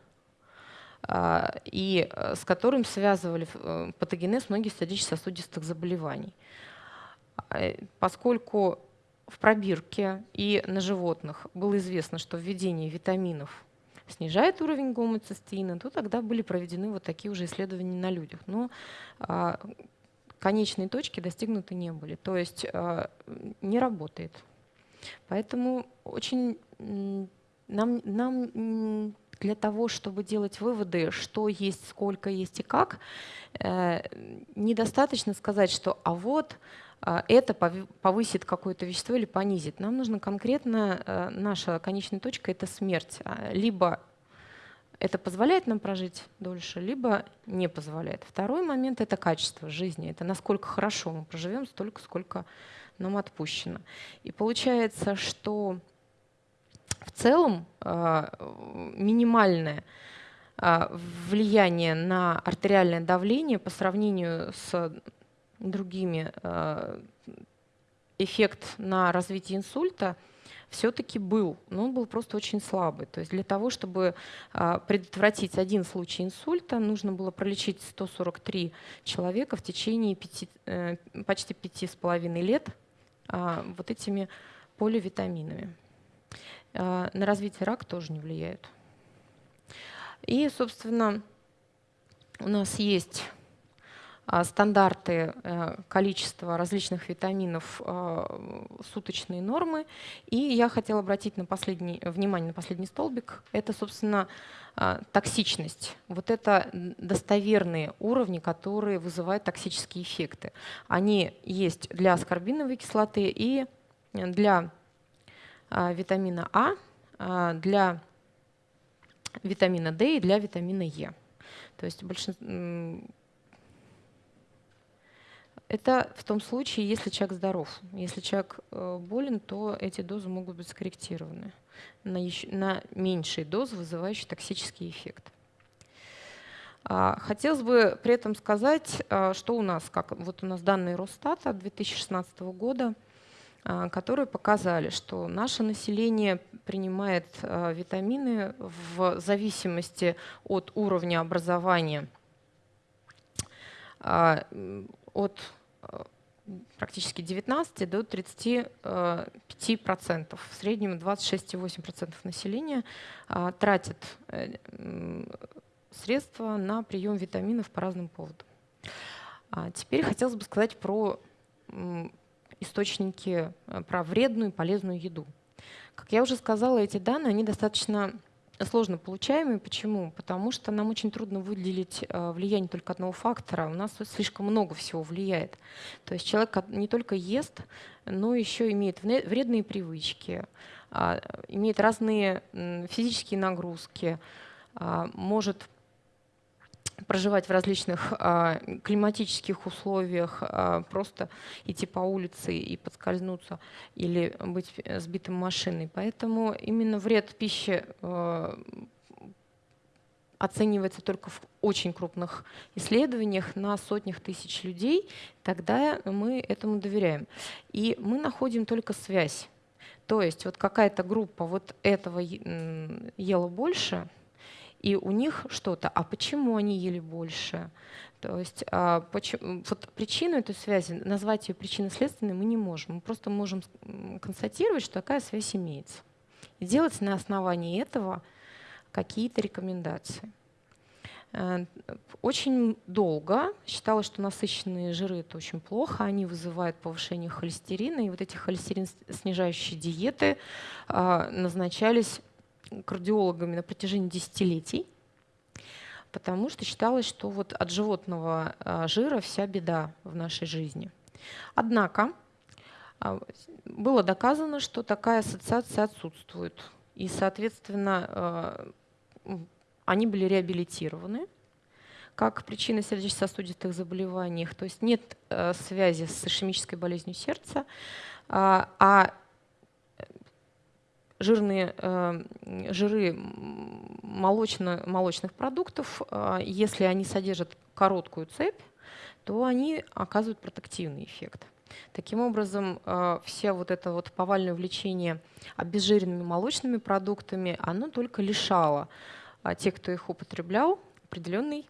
и э, с которым связывали э, патогенез многих сердечно-сосудистых заболеваний. А, поскольку в пробирке и на животных было известно, что введение витаминов снижает уровень гомоцистеина, то тогда были проведены вот такие уже исследования на людях. Но а, конечные точки достигнуты не были, то есть не работает. Поэтому очень нам, нам для того, чтобы делать выводы, что есть, сколько есть и как, э, недостаточно сказать, что а вот э, это повысит какое-то вещество или понизит. Нам нужно конкретно, э, наша конечная точка — это смерть. А, либо это позволяет нам прожить дольше, либо не позволяет. Второй момент — это качество жизни. Это насколько хорошо мы проживем, столько, сколько нам отпущено. И получается, что в целом а, минимальное а, влияние на артериальное давление по сравнению с другими а, эффект на развитие инсульта все-таки был, но он был просто очень слабый. То есть для того, чтобы предотвратить один случай инсульта, нужно было пролечить 143 человека в течение 5, э, почти пяти с половиной лет вот этими поливитаминами. А, на развитие рака тоже не влияют. И, собственно, у нас есть а, стандарты э, количества различных витаминов а, суточные нормы. И я хотела обратить на последний, внимание на последний столбик. Это, собственно, токсичность. Вот это достоверные уровни, которые вызывают токсические эффекты. Они есть для аскорбиновой кислоты и для витамина А, для витамина D и для витамина Е. То есть большинство это в том случае, если человек здоров. Если человек э, болен, то эти дозы могут быть скорректированы на, еще, на меньшие дозы, вызывающие токсический эффект. А, хотелось бы при этом сказать, а, что у нас, как вот у нас данные Росстата 2016 года, а, которые показали, что наше население принимает витамины в зависимости от уровня образования от э, практически 19 до 35 процентов. В среднем 26,8 процентов населения а, тратит э, средства на прием витаминов по разным поводам. А теперь хотелось бы сказать про источники, э, про вредную и полезную еду. Как я уже сказала, эти данные они достаточно сложно получаемые. Почему? Потому что нам очень трудно выделить э, влияние только одного фактора. У нас слишком много всего влияет. То есть человек не только ест, но еще имеет вредные привычки, а, имеет разные физические нагрузки, а, может проживать в различных а, климатических условиях, а, просто идти по улице и подскользнуться или быть сбитым машиной. Поэтому именно вред пищи а, оценивается только в очень крупных исследованиях на сотнях тысяч людей, тогда мы этому доверяем. И мы находим только связь. То есть вот какая-то группа вот этого ела больше – и у них что-то. А почему они ели больше? То есть а, почему, вот причину этой связи, назвать ее причинно-следственной мы не можем. Мы просто можем констатировать, что такая связь имеется. И делать на основании этого какие-то рекомендации. Э, очень долго считалось, что насыщенные жиры это очень плохо, они вызывают повышение холестерина, и вот эти холестерин снижающие диеты а, назначались кардиологами на протяжении десятилетий, потому что считалось, что вот от животного а, жира вся беда в нашей жизни. Однако а, было доказано, что такая ассоциация отсутствует. И, соответственно, а, они были реабилитированы как причина сердечно-сосудистых заболеваний. То есть нет связи с ишемической болезнью сердца, а жирные э, жиры молочно, молочных продуктов, э, если они содержат короткую цепь, то они оказывают протективный эффект. Таким образом, э, все вот это вот повальное увлечение обезжиренными молочными продуктами, оно только лишало тех, кто их употреблял, определенной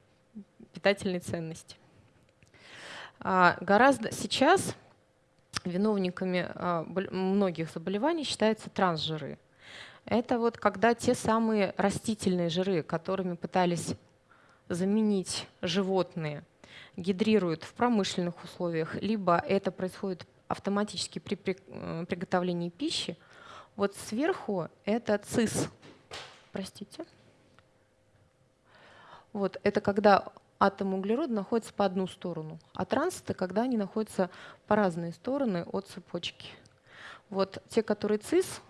питательной ценности. Гораздо сейчас виновниками а, многих заболеваний считаются трансжиры. Это вот когда те самые растительные жиры, которыми пытались заменить животные, гидрируют в промышленных условиях, либо это происходит автоматически при э, приготовлении пищи. Вот сверху это цис, простите. Вот это когда атом углерода находится по одну сторону, а транс — это когда они находятся по разные стороны от цепочки. Вот те, которые цис,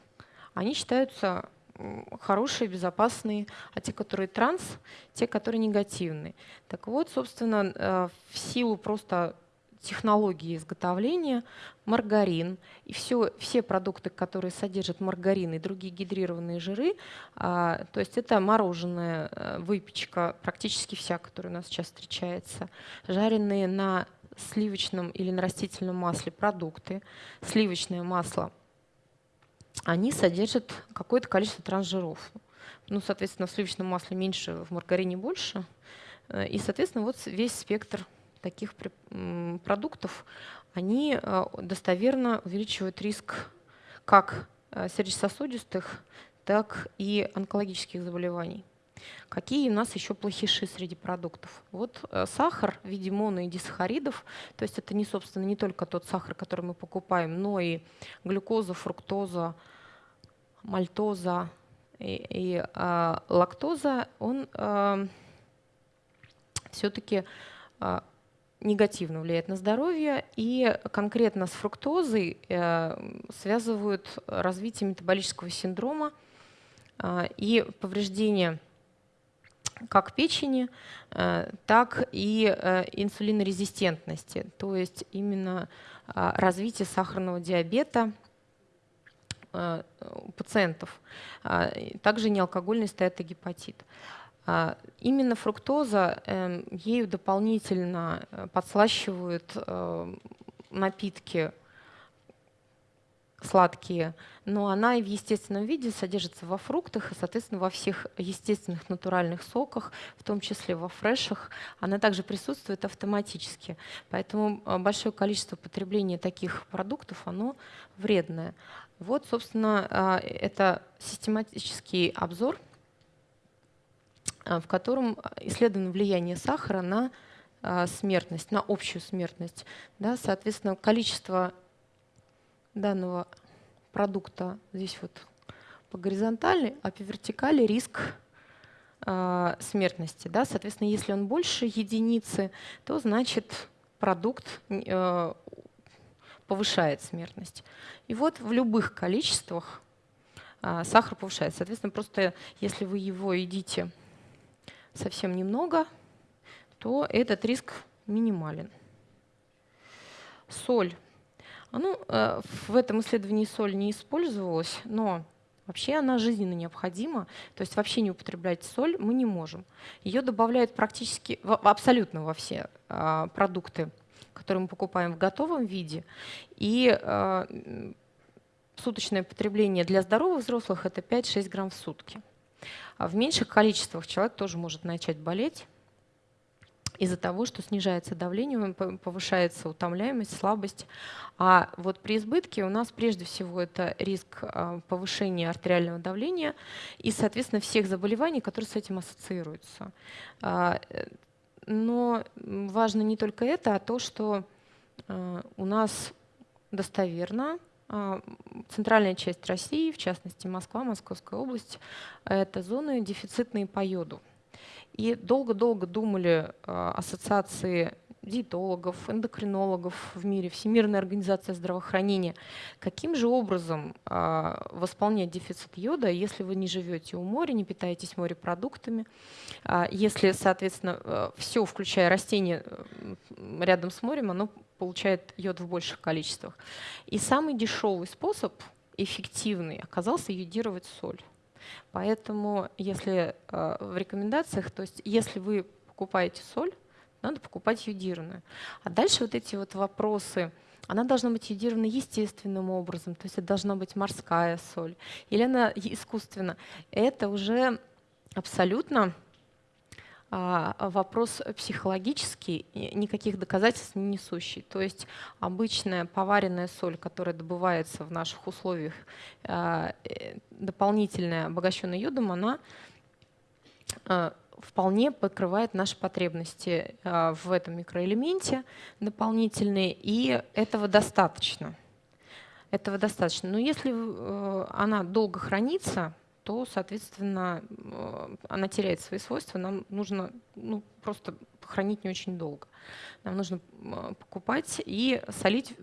они считаются хорошие, безопасные, а те, которые транс, те, которые негативные. Так вот, собственно, э, в силу просто технологии изготовления, маргарин и все, все продукты, которые содержат маргарин и другие гидрированные жиры, а, то есть это мороженое, э, выпечка, практически вся, которая у нас сейчас встречается, жареные на сливочном или на растительном масле продукты, сливочное масло, они содержат какое-то количество трансжиров. Ну, соответственно, в сливочном масле меньше, в маргарине больше. Э, и, соответственно, вот весь спектр таких продуктов, они э, достоверно увеличивают риск как э, сердечно-сосудистых, так и онкологических заболеваний. Какие у нас еще плохиши среди продуктов? Вот э, сахар в виде моно и дисахаридов, то есть это не, собственно, не только тот сахар, который мы покупаем, но и глюкоза, фруктоза, мальтоза и, и э, лактоза, он э, все-таки э, негативно влияет на здоровье, и конкретно с фруктозой э, связывают развитие метаболического синдрома э, и повреждение как печени, э, так и инсулинорезистентности, то есть именно развитие сахарного диабета у пациентов, также неалкогольный стеатогепатит. Именно фруктоза, эм, ею дополнительно подслащивают напитки сладкие, но она и в естественном виде содержится во фруктах и, соответственно, во всех естественных натуральных соках, в том числе во фрешах. Она также присутствует автоматически. Поэтому а, большое количество потребления таких продуктов, оно вредное. Вот, собственно, а, это систематический обзор, а, в котором исследовано влияние сахара на смертность, на общую смертность. Да, соответственно, количество данного продукта здесь вот по горизонтали, а по вертикали риск смертности. Да? Соответственно, если он больше единицы, то значит продукт э, повышает смертность. И вот в любых количествах сахар повышается. Соответственно, просто если вы его едите совсем немного, то этот риск минимален. Соль а, ну, э, в этом исследовании соль не использовалась, но вообще она жизненно необходима. То есть вообще не употреблять соль мы не можем. Ее добавляют практически абсолютно во все а, продукты, которые мы покупаем в готовом виде. И а, суточное потребление для здоровых взрослых это 5-6 грамм в сутки. А в меньших количествах человек тоже может начать болеть из-за того, что снижается давление, повышается утомляемость, слабость. А вот при избытке у нас прежде всего это риск а, повышения артериального давления и, соответственно, всех заболеваний, которые с этим ассоциируются. А, но важно не только это, а то, что а, у нас достоверно центральная часть России, в частности Москва, Московская область, это зоны дефицитные по йоду. И долго-долго думали а, ассоциации диетологов, эндокринологов в мире, Всемирная организация здравоохранения, каким же образом э, восполнять дефицит йода, если вы не живете у моря, не питаетесь морепродуктами, э, если, соответственно, э, все, включая растения рядом с морем, оно получает йод в больших количествах. И самый дешевый способ, эффективный, оказался йодировать соль. Поэтому если э, в рекомендациях, то есть если вы покупаете соль, надо покупать йодированную. А дальше вот эти вот вопросы, она должна быть йодирована естественным образом, то есть это должна быть морская соль, или она искусственно. Это уже абсолютно вопрос психологический, никаких доказательств не несущий. То есть обычная поваренная соль, которая добывается в наших условиях, а, э, дополнительная, обогащенная йодом, она а, вполне покрывает наши потребности в этом микроэлементе дополнительные, и этого достаточно. Этого достаточно. Но если э, она долго хранится, то, соответственно, э, она теряет свои свойства. Нам нужно ну, просто хранить не очень долго. Нам нужно покупать и солить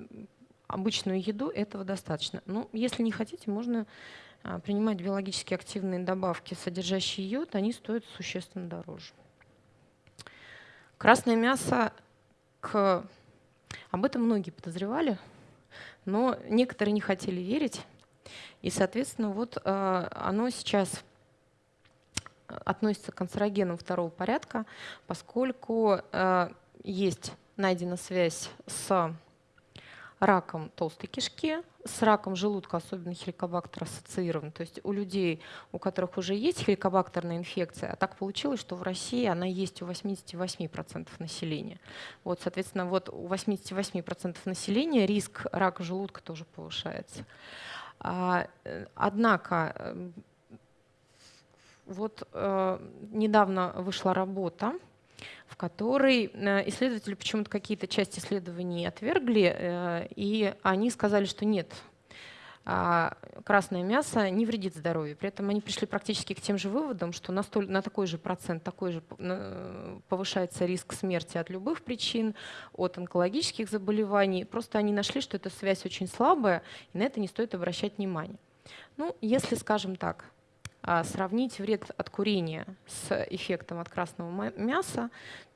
обычную еду, этого достаточно. Ну, если не хотите, можно а, принимать биологически активные добавки, содержащие йод, они стоят существенно дороже. Красное мясо, к... об этом многие подозревали, но некоторые не хотели верить. И, соответственно, вот э, оно сейчас относится к канцерогенам второго порядка, поскольку э, есть найдена связь с раком толстой кишки, с раком желудка, особенно хеликобактер ассоциирован. То есть у людей, у которых уже есть хеликобактерная инфекция, а так получилось, что в России она есть у 88% населения. Вот, соответственно, вот у 88% населения риск рака желудка тоже повышается. А, э, однако эм, вот э, недавно вышла работа, в которой э, исследователи почему-то какие-то части исследований отвергли, и они сказали, что нет, красное мясо не вредит здоровью. При этом они пришли практически к тем же выводам, что на, столь, на такой же процент такой же повышается риск смерти от любых причин, от онкологических заболеваний. Просто они нашли, что эта связь очень слабая, и на это не стоит обращать внимание. Ну, если, скажем так, а, сравнить вред от курения с эффектом от красного мяса,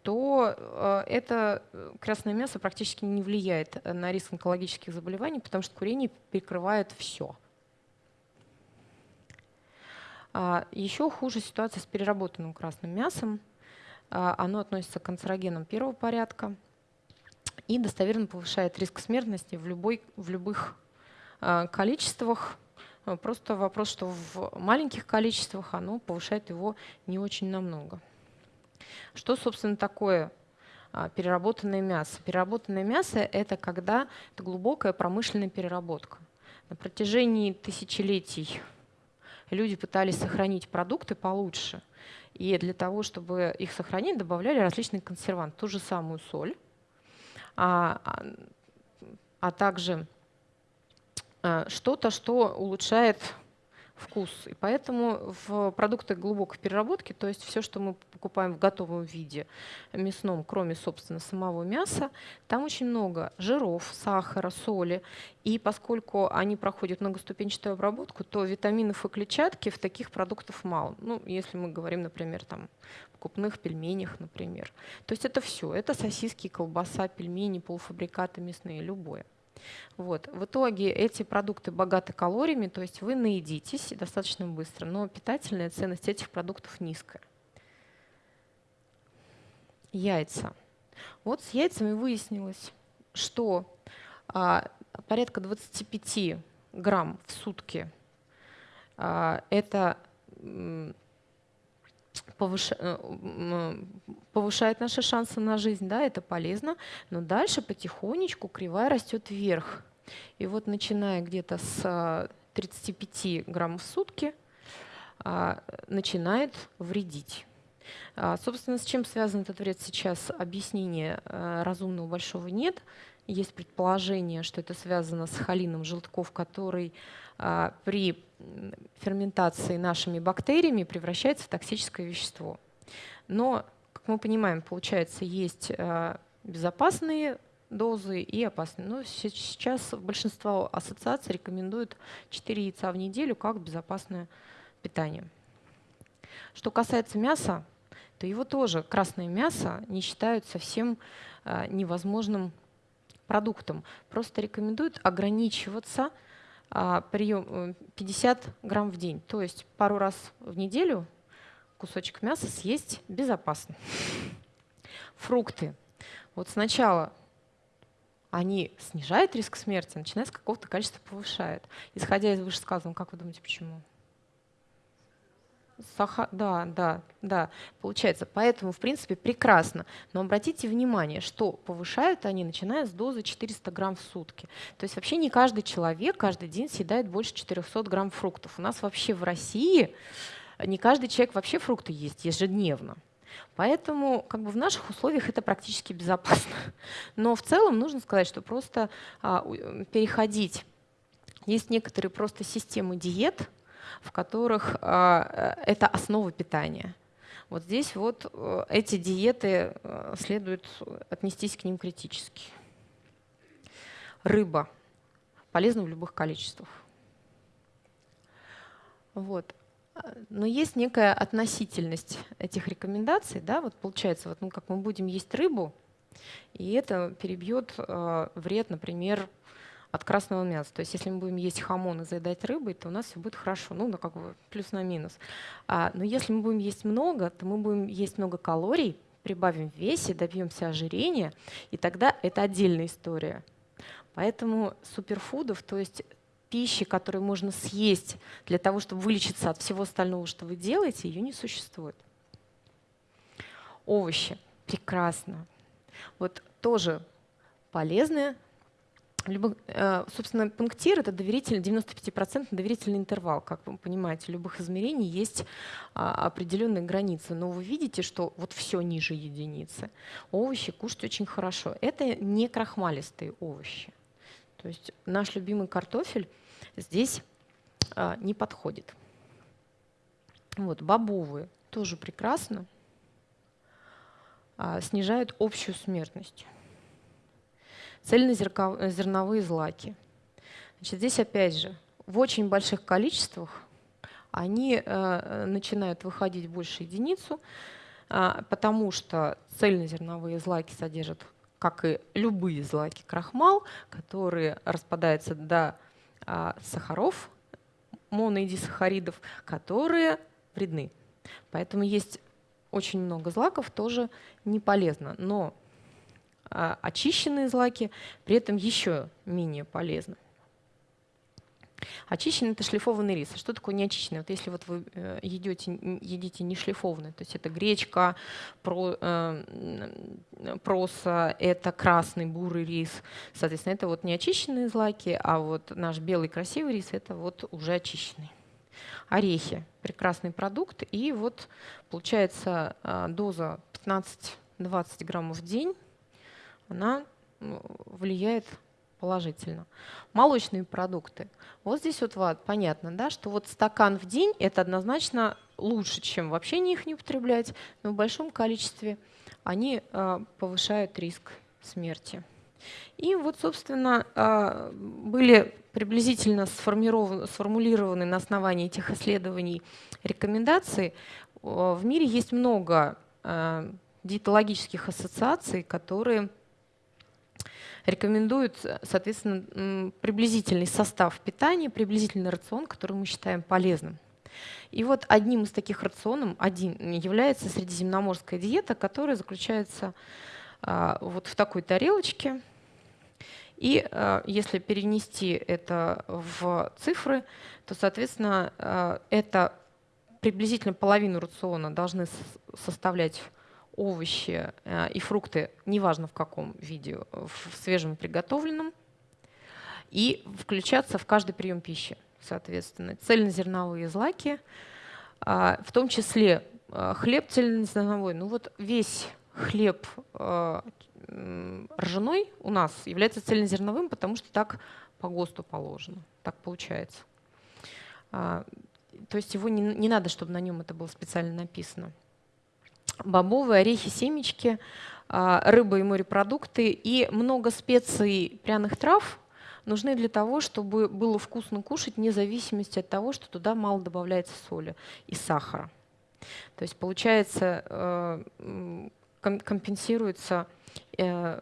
то э, это э, красное мясо практически не влияет на риск онкологических заболеваний, потому что курение перекрывает все. А, Еще хуже ситуация с переработанным красным мясом. А, оно относится к канцерогенам первого порядка и достоверно повышает риск смертности в, любой, в любых количествах, Э, просто вопрос, что в маленьких количествах оно повышает его не очень намного. Что, собственно, такое а, переработанное мясо? Переработанное мясо – это когда это глубокая промышленная переработка. На протяжении тысячелетий люди пытались сохранить продукты получше. И для того, чтобы их сохранить, добавляли различные консерванты. Ту же самую соль, а, а, а также Э, что-то, что улучшает вкус. И поэтому в продуктах глубокой переработки, то есть все, что мы покупаем в готовом виде мясном, кроме, собственно, самого мяса, там очень много жиров, сахара, соли. И поскольку они проходят многоступенчатую обработку, то витаминов и клетчатки в таких продуктах мало. Ну, если мы говорим, например, там, о крупных пельменях, например. То есть это все. Это сосиски, колбаса, пельмени, полуфабрикаты мясные, любое. Вот. В итоге эти продукты богаты калориями, то есть вы наедитесь достаточно быстро, но питательная ценность этих продуктов низкая. Яйца. Вот с яйцами выяснилось, что а, порядка 25 грамм в сутки а, это повышает наши шансы на жизнь, да, это полезно, но дальше потихонечку кривая растет вверх. И вот начиная где-то с 35 э, граммов в сутки а, начинает вредить. А, собственно, с чем связан этот вред сейчас, объяснения э, разумного большого нет. Есть предположение, что это связано с холином желтков, который а, при ферментации нашими бактериями превращается в токсическое вещество. Но, как мы понимаем, получается, есть а, безопасные дозы и опасные. Но сейчас большинство ассоциаций рекомендуют 4 яйца в неделю как безопасное питание. Что касается мяса, то его тоже, красное мясо, не считают совсем а, невозможным продуктом. Просто рекомендуют ограничиваться а, прием 50 э, грамм в день. То есть пару раз в неделю кусочек мяса съесть безопасно. Фрукты. Вот сначала они снижают риск смерти, начиная с какого-то количества повышают. Исходя из вышесказанного, как вы думаете, почему? Саха, да, да, да, получается. Поэтому, в принципе, прекрасно. Но обратите внимание, что повышают они, начиная с дозы 400 грамм в сутки. То есть вообще не каждый человек каждый день съедает больше 400 грамм фруктов. У нас вообще в России не каждый человек вообще фрукты ест ежедневно. Поэтому как бы в наших условиях это практически безопасно. Но в целом нужно сказать, что просто а, переходить. Есть некоторые просто системы диет, в которых э, это основа питания. Вот здесь вот э, эти диеты э, следует отнестись к ним критически. Рыба полезна в любых количествах. Вот. Но есть некая относительность этих рекомендаций. Да? Вот получается, вот, ну, как мы будем есть рыбу, и это перебьет э, вред, например, от красного мяса. То есть если мы будем есть хамон и заедать рыбой, то у нас все будет хорошо, ну, ну как бы плюс на минус. А, но если мы будем есть много, то мы будем есть много калорий, прибавим в весе, добьемся ожирения, и тогда это отдельная история. Поэтому суперфудов, то есть пищи, которую можно съесть для того, чтобы вылечиться от всего остального, что вы делаете, ее не существует. Овощи. Прекрасно. Вот тоже полезные Либо, э, собственно, пунктир — это доверительный, 95% доверительный интервал. Как вы понимаете, любых измерений есть а, определенные границы. Но вы видите, что вот все ниже единицы. Овощи кушать очень хорошо. Это не крахмалистые овощи. То есть наш любимый картофель здесь а, не подходит. Вот, бобовые тоже прекрасно. А, снижают общую смертность цельнозерновые злаки. Значит, здесь опять же в очень больших количествах они э, начинают выходить больше единицу, э, потому что цельнозерновые злаки содержат, как и любые злаки, крахмал, который распадается до э, сахаров, моноидисахаридов, которые вредны. Поэтому есть очень много злаков, тоже не полезно. Но а очищенные злаки при этом еще менее полезны. Очищенный – это шлифованный рис. А что такое неочищенный? Вот если вот вы э, едите, едите не шлифованный, то есть это гречка, про, э, проса, это красный бурый рис, соответственно, это вот неочищенные злаки, а вот наш белый красивый рис – это вот уже очищенный. Орехи – прекрасный продукт, и вот получается э, доза 15-20 граммов в день она влияет положительно. Молочные продукты. Вот здесь вот, вот понятно, да, что вот стакан в день это однозначно лучше, чем вообще не их не употреблять, но в большом количестве они э, повышают риск смерти. И вот, собственно, э, были приблизительно сформулированы на основании этих исследований рекомендации. В мире есть много э, диетологических ассоциаций, которые рекомендуют, соответственно, приблизительный состав питания, приблизительный рацион, который мы считаем полезным. И вот одним из таких рационов один является средиземноморская диета, которая заключается а, вот в такой тарелочке. И а, если перенести это в цифры, то, соответственно, а, это приблизительно половину рациона должны составлять овощи э, и фрукты, неважно в каком виде, в свежем приготовленном, и включаться в каждый прием пищи, соответственно. Цельнозерновые злаки, а, в том числе э, хлеб цельнозерновой. Ну вот весь хлеб э, ржаной у нас является цельнозерновым, потому что так по ГОСТу положено, так получается. А, то есть его не, не надо, чтобы на нем это было специально написано бобовые, орехи, семечки, а, рыба и морепродукты и много специй, пряных трав нужны для того, чтобы было вкусно кушать, вне зависимости от того, что туда мало добавляется соли и сахара. То есть получается, э, компенсируется э,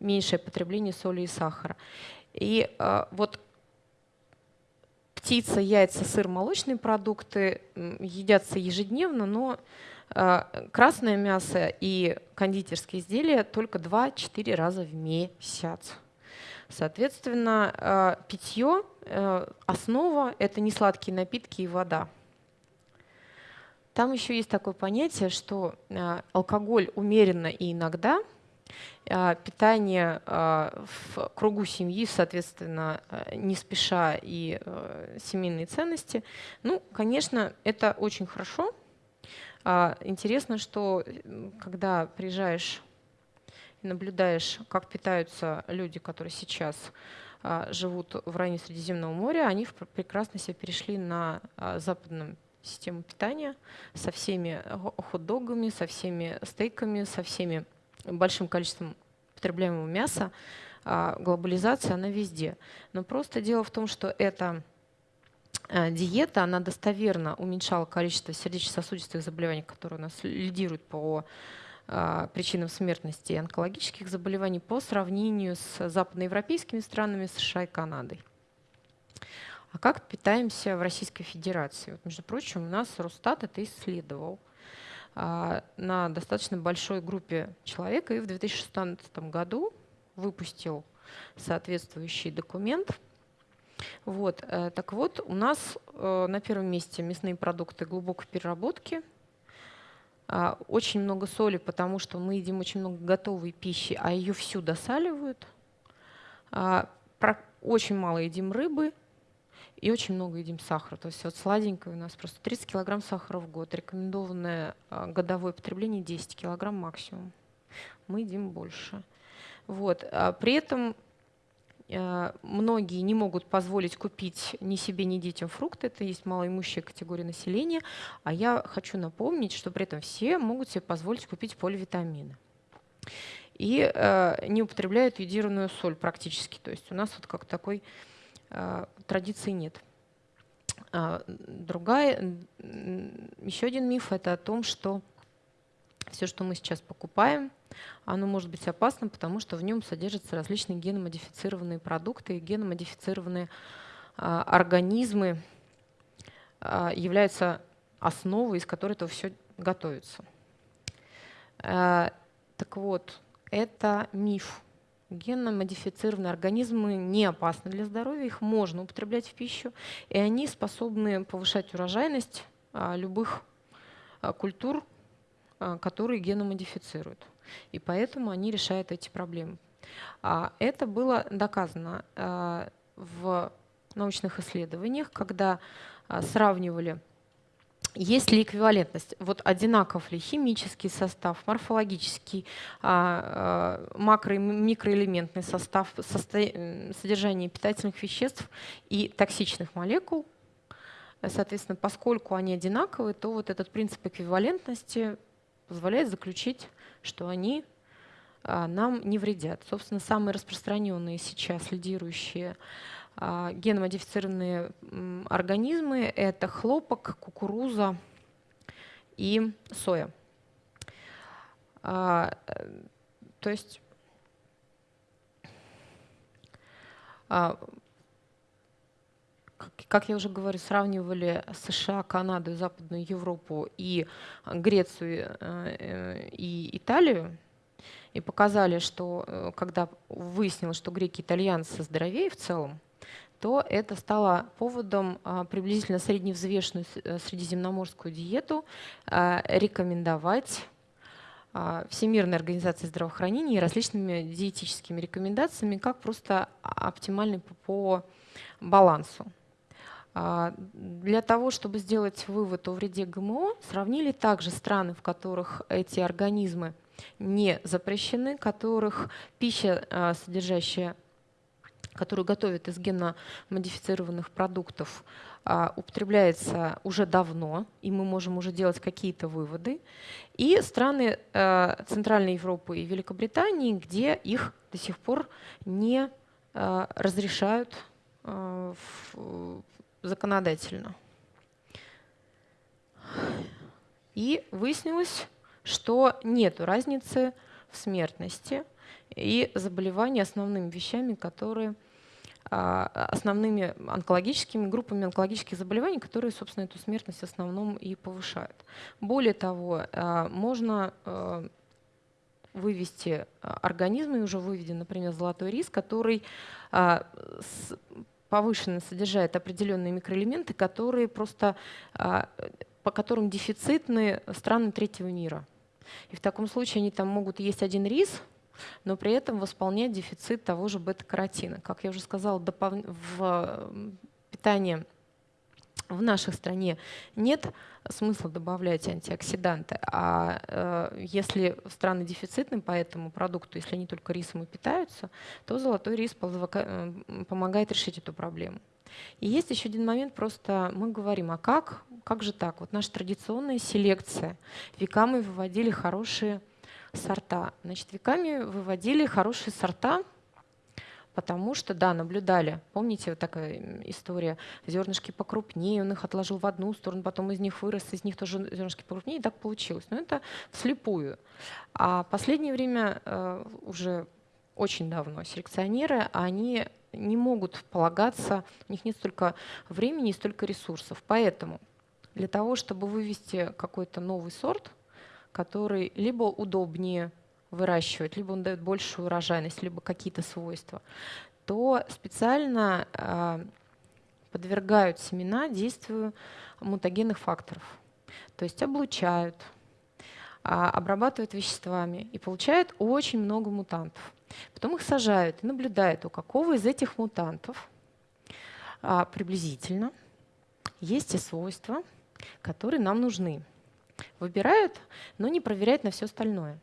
меньшее потребление соли и сахара. И э, вот птица, яйца, сыр, молочные продукты едятся ежедневно, но красное мясо и кондитерские изделия только 2-4 раза в месяц. Соответственно, э, питье, э, основа – это не сладкие напитки и вода. Там еще есть такое понятие, что алкоголь умеренно и иногда, питание в кругу семьи, соответственно, не спеша и семейные ценности. Ну, конечно, это очень хорошо, интересно, что когда приезжаешь и наблюдаешь, как питаются люди, которые сейчас а, живут в районе Средиземного моря, они прекрасно себе перешли на а, западную систему питания со всеми хот-догами, со всеми стейками, со всеми большим количеством потребляемого мяса. Глобализация, она везде. Но просто дело в том, что это Э, диета, она достоверно уменьшала количество сердечно-сосудистых заболеваний, которые у нас лидируют по э, причинам смертности и онкологических заболеваний по сравнению с западноевропейскими странами, США и Канадой. А как питаемся в Российской Федерации? Вот, между прочим, у нас Росстат это исследовал а, на достаточно большой группе человек и в 2016 году выпустил соответствующий документ – вот, э, так вот, у нас э, на первом месте мясные продукты глубокой переработки. А, очень много соли, потому что мы едим очень много готовой пищи, а ее всю досаливают. Очень мало едим рыбы и очень много едим сахара. То есть вот сладенькое у нас просто 30 килограмм сахара в год. Рекомендованное годовое потребление 10 килограмм максимум. Мы едим больше. Вот. При этом многие не могут позволить купить ни себе, ни детям фрукты. Это есть малоимущая категория населения. А я хочу напомнить, что при этом все могут себе позволить купить поливитамины. И э, не употребляют йодированную соль практически. То есть у нас вот как такой э, традиции нет. А, другая, еще один миф – это о том, что все, что мы сейчас покупаем, оно может быть опасным, потому что в нем содержатся различные геномодифицированные продукты, и геномодифицированные а, организмы а, являются основой, из которой это все готовится. А, так вот, это миф. Генно-модифицированные организмы не опасны для здоровья, их можно употреблять в пищу, и они способны повышать урожайность любых культур, которые геномодифицируют. И поэтому они решают эти проблемы. А это было доказано а, в научных исследованиях, когда а, сравнивали есть ли эквивалентность? Вот одинаков ли химический состав, морфологический, макро- и микроэлементный состав, содержание питательных веществ и токсичных молекул? Соответственно, поскольку они одинаковые, то вот этот принцип эквивалентности позволяет заключить что они а, нам не вредят. Собственно, самые распространенные сейчас лидирующие а, геномодифицированные организмы – это хлопок, кукуруза и соя. А, то есть как я уже говорю, сравнивали США, Канаду, Западную Европу и Грецию э, и Италию, и показали, что э, когда выяснилось, что греки и итальянцы здоровее в целом, то это стало поводом приблизительно средневзвешенную э, средиземноморскую диету рекомендовать Всемирной организацией здравоохранения и различными диетическими рекомендациями как просто оптимальный по балансу. А, для того, чтобы сделать вывод о вреде ГМО, сравнили также страны, в которых эти организмы не запрещены, которых пища, а, содержащая, которую готовят из генно-модифицированных продуктов, а, употребляется уже давно, и мы можем уже делать какие-то выводы. И страны Центральной Европы и Великобритании, где их до сих пор не разрешают законодательно. И выяснилось, что нет разницы в смертности и заболеваний основными вещами, которые а, основными онкологическими группами онкологических заболеваний, которые, собственно, эту смертность в основном и повышают. Более того, а, можно а, вывести организмы, уже выведен, например, золотой рис, который повышенно содержит определенные микроэлементы, которые просто, а, по которым дефицитны страны третьего мира. И в таком случае они там могут есть один рис, но при этом восполнять дефицит того же бета-каротина. Как я уже сказала, в питании в нашей стране нет смысла добавлять антиоксиданты, а э, если страны дефицитны по этому продукту, если они только рисом и питаются, то золотой рис э, помогает решить эту проблему. И есть еще один момент, просто мы говорим, а как, как же так? Вот наша традиционная селекция. Веками выводили хорошие сорта. Значит, веками выводили хорошие сорта, Потому что, да, наблюдали. Помните, вот такая история, зернышки покрупнее, он их отложил в одну сторону, потом из них вырос, из них тоже зернышки покрупнее, и так получилось. Но это вслепую. А последнее время э, уже очень давно селекционеры, они не могут полагаться, у них нет столько времени и столько ресурсов. Поэтому для того, чтобы вывести какой-то новый сорт, который либо удобнее выращивать, либо он дает большую урожайность, либо какие-то свойства, то специально э, подвергают семена действию мутагенных факторов. То есть облучают, э, обрабатывают веществами и получают очень много мутантов. Потом их сажают и наблюдают, у какого из этих мутантов а, приблизительно есть те свойства, которые нам нужны. Выбирают, но не проверяют на все остальное.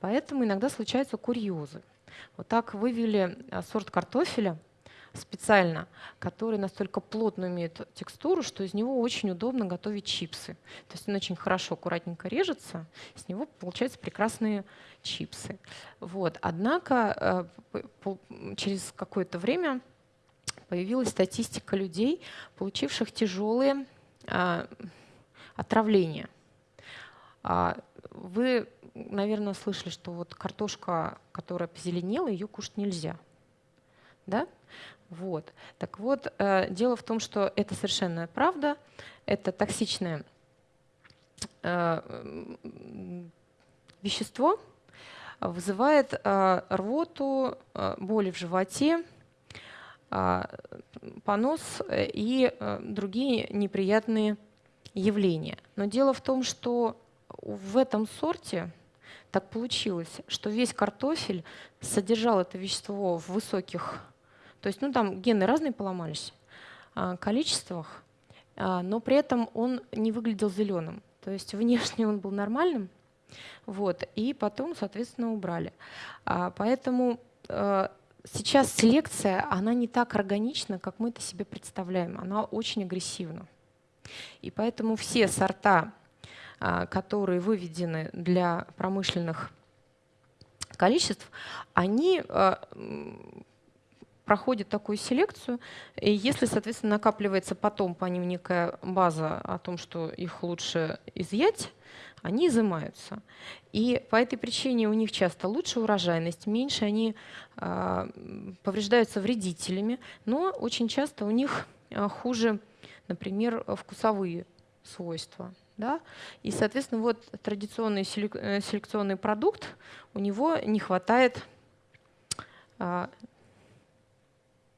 Поэтому иногда случаются курьезы. Вот так вывели а, сорт картофеля специально, который настолько плотно имеет текстуру, что из него очень удобно готовить чипсы. То есть он очень хорошо, аккуратненько режется, с него получаются прекрасные чипсы. Вот. Однако э, через какое-то время появилась статистика людей, получивших тяжелые а, отравления. А, вы, наверное, слышали, что вот картошка, которая позеленела, ее кушать нельзя. Да? Вот. Так вот, э, дело в том, что это совершенно правда. Это токсичное э, вещество, вызывает э, рвоту, боли в животе, понос и другие неприятные явления. Но дело в том, что в этом сорте так получилось, что весь картофель содержал это вещество в высоких то есть, ну там гены разные поломались, а, количествах, а, но при этом он не выглядел зеленым. То есть внешне он был нормальным, вот, и потом, соответственно, убрали. А, поэтому сейчас селекция, она не так органична, как мы это себе представляем. Она очень агрессивна. И поэтому все сорта, которые выведены для промышленных количеств, они проходит такую селекцию, и если, соответственно, накапливается потом по ним некая база о том, что их лучше изъять, они изымаются. И по этой причине у них часто лучше урожайность, меньше они э, повреждаются вредителями, но очень часто у них хуже, например, вкусовые свойства. Да? И, соответственно, вот традиционный э, селекционный продукт, у него не хватает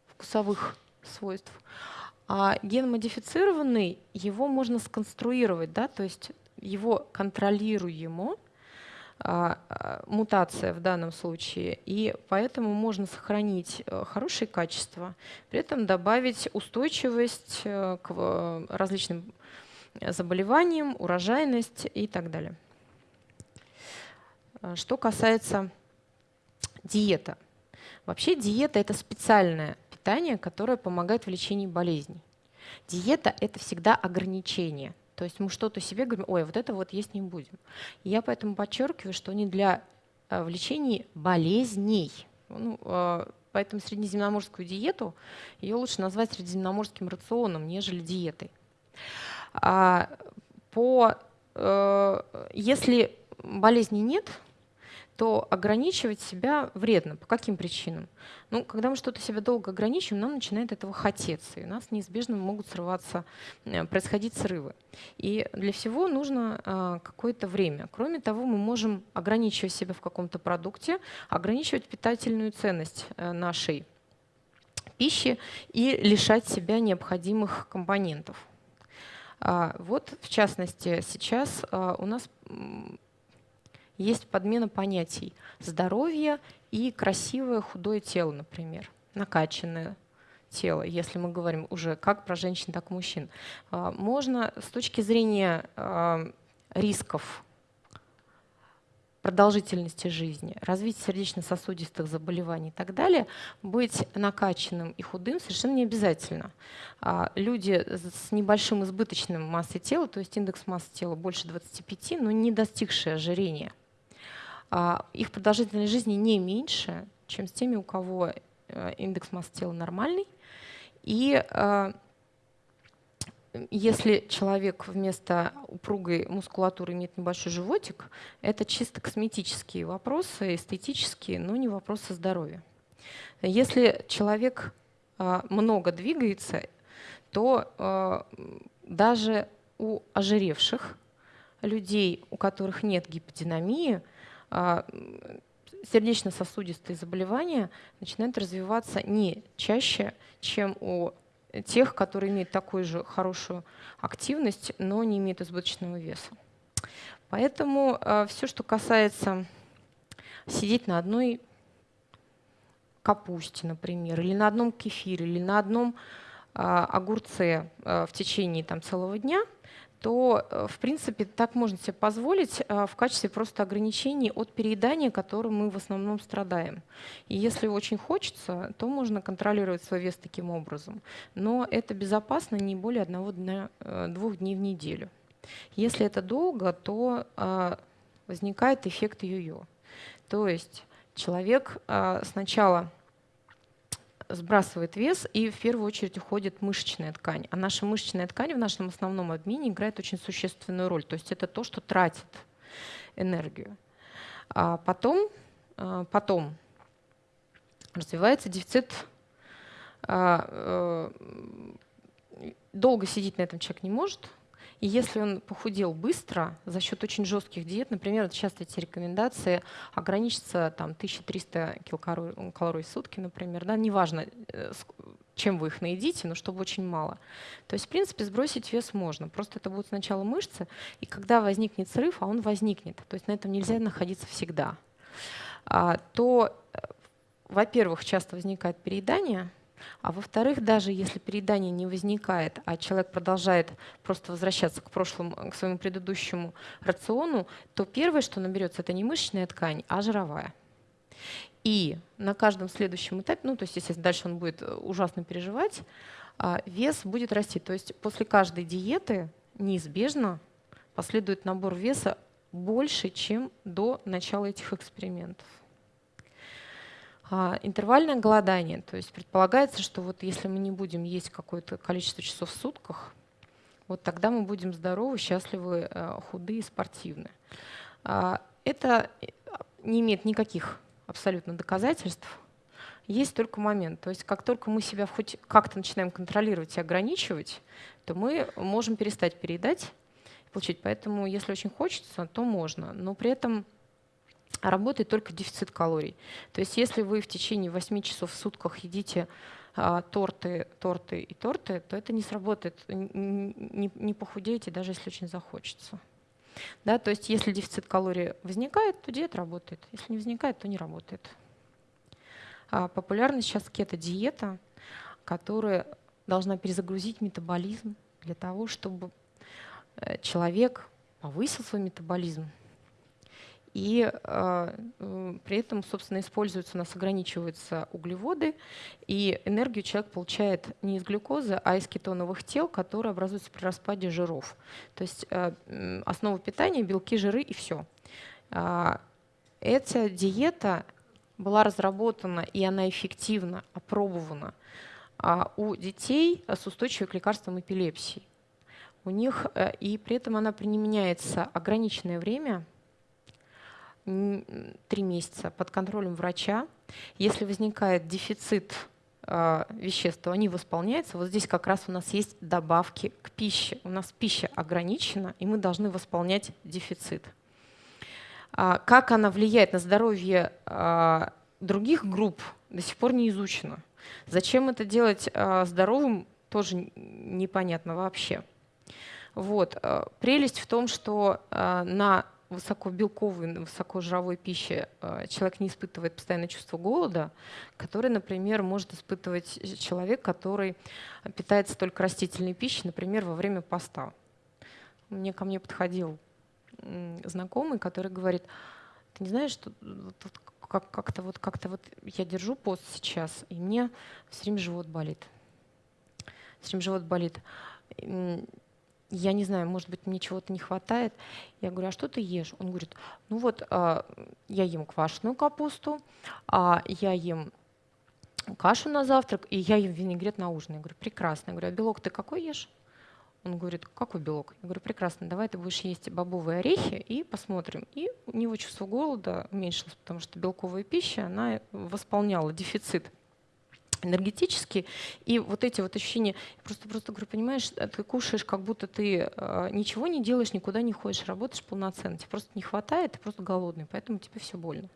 вкусовых свойств. А ген-модифицированный, его можно сконструировать, да, то есть его контролируемо, а, а, мутация в данном случае, и поэтому можно сохранить э, хорошие качества, при этом добавить устойчивость э, к различным заболеваниям, урожайность и так далее. Что касается диета. Вообще диета – это специальная питание, которое помогает в лечении болезней. Диета – это всегда ограничение. То есть мы что-то себе говорим, ой, вот это вот есть не будем. И я поэтому подчеркиваю, что не для э, в лечении болезней. Ну, э, поэтому среднеземноморскую диету ее лучше назвать средиземноморским рационом, нежели диетой. А по, э, если болезни нет, то ограничивать себя вредно. По каким причинам? Ну, когда мы что-то себя долго ограничиваем, нам начинает этого хотеться, и у нас неизбежно могут срываться, э, происходить срывы. И для всего нужно э, какое-то время. Кроме того, мы можем ограничивать себя в каком-то продукте, ограничивать питательную ценность нашей пищи и лишать себя необходимых компонентов. А, вот, в частности, сейчас у нас есть подмена понятий здоровье и красивое худое тело, например, накачанное тело, если мы говорим уже как про женщин, так и мужчин. А, можно с точки зрения а, рисков продолжительности жизни, развития сердечно-сосудистых заболеваний и так далее, быть накачанным и худым совершенно не обязательно. А, люди с небольшим избыточным массой тела, то есть индекс массы тела больше 25, но не достигшие ожирения, а, их продолжительность жизни не меньше, чем с теми, у кого э, индекс массы тела нормальный. И а, если человек вместо упругой мускулатуры имеет небольшой животик, это чисто косметические вопросы, эстетические, но не вопросы здоровья. Если человек а, много двигается, то даже у ожиревших людей, у которых нет гиподинамии, а, сердечно-сосудистые заболевания начинают развиваться не чаще, чем у тех, которые имеют такую же хорошую активность, но не имеют избыточного веса. Поэтому э, все, что касается сидеть на одной капусте, например, или на одном кефире, или на одном а, огурце а, в течение там, целого дня, то, э, в принципе, так можно себе позволить а, в качестве просто ограничений от переедания, которым мы в основном страдаем. И если очень хочется, то можно контролировать свой вес таким образом. Но это безопасно не более одного дня, э, двух дней в неделю. Если это долго, то возникает эффект йо-йо. То есть человек сначала сбрасывает вес, и в первую очередь уходит мышечная ткань. А наша мышечная ткань в нашем основном обмене играет очень существенную роль. То есть это то, что тратит энергию. А потом, а, потом развивается дефицит а, э, долго сидеть на этом человек не может, и если он похудел быстро за счет очень жестких диет, например, вот сейчас эти рекомендации ограничиться там 1300 килокалорий в сутки, например, да, неважно, э, чем вы их наедите, но чтобы очень мало. То есть, в принципе, сбросить вес можно. Просто это будут сначала мышцы, и когда возникнет срыв, а он возникнет, то есть на этом нельзя находиться всегда, а, то, э, во-первых, часто возникает переедание, а во-вторых, даже если переедание не возникает, а человек продолжает просто возвращаться к прошлому, к своему предыдущему рациону, то первое, что наберется, это не мышечная ткань, а жировая. И на каждом следующем этапе, ну то есть если дальше он будет э, ужасно переживать, а, вес будет расти. То есть после каждой диеты неизбежно последует набор веса больше, чем до начала этих экспериментов. А, интервальное голодание, то есть предполагается, что вот если мы не будем есть какое-то количество часов в сутках, вот тогда мы будем здоровы, счастливы, э, худые, спортивны. А, это не имеет никаких абсолютно доказательств. Есть только момент. То есть как только мы себя хоть как-то начинаем контролировать и ограничивать, то мы можем перестать переедать получить. Поэтому если очень хочется, то можно. Но при этом работает только дефицит калорий. То есть если вы в течение 8 часов в сутках едите а, торты, торты и торты, то это не сработает, не, не похудеете, даже если очень захочется. Да, то есть если дефицит калорий возникает, то диета работает. Если не возникает, то не работает. А популярна сейчас кето-диета, которая должна перезагрузить метаболизм для того, чтобы э, человек повысил свой метаболизм, и э, при этом, собственно, используются, у нас ограничиваются углеводы, и энергию человек получает не из глюкозы, а из кетоновых тел, которые образуются при распаде жиров. То есть э, основа питания – белки, жиры и все. Э, эта диета была разработана, и она эффективно опробована у детей с устойчивой к лекарствам эпилепсии. У них, э, и при этом она применяется ограниченное время – три месяца под контролем врача. Если возникает дефицит э, веществ, то они восполняются. Вот здесь как раз у нас есть добавки к пище. У нас пища ограничена, и мы должны восполнять дефицит. А, как она влияет на здоровье а, других групп, до сих пор не изучено. Зачем это делать а, здоровым, тоже непонятно вообще. Вот. Прелесть в том, что на высокобелковой, высокожировой пищи э, человек не испытывает постоянное чувство голода, который, например, может испытывать человек, который питается только растительной пищей, например, во время поста. Мне ко мне подходил знакомый, который говорит, ты не знаешь, что как, как-то вот как-то вот я держу пост сейчас, и мне все время живот болит. Все время живот болит я не знаю, может быть, мне чего-то не хватает. Я говорю, а что ты ешь? Он говорит, ну вот а, я ем квашеную капусту, а я ем кашу на завтрак, и я ем винегрет на ужин. Я говорю, прекрасно. Я говорю, а белок ты какой ешь? Он говорит, какой белок? Я говорю, прекрасно, давай ты будешь есть бобовые орехи и посмотрим. И у него чувство голода уменьшилось, потому что белковая пища, она восполняла дефицит энергетически. И вот эти вот ощущения, просто, просто говорю, понимаешь, э, ты кушаешь, как будто ты э, ничего не делаешь, никуда не ходишь, работаешь полноценно. Тебе просто не хватает, ты просто голодный, поэтому тебе все больно.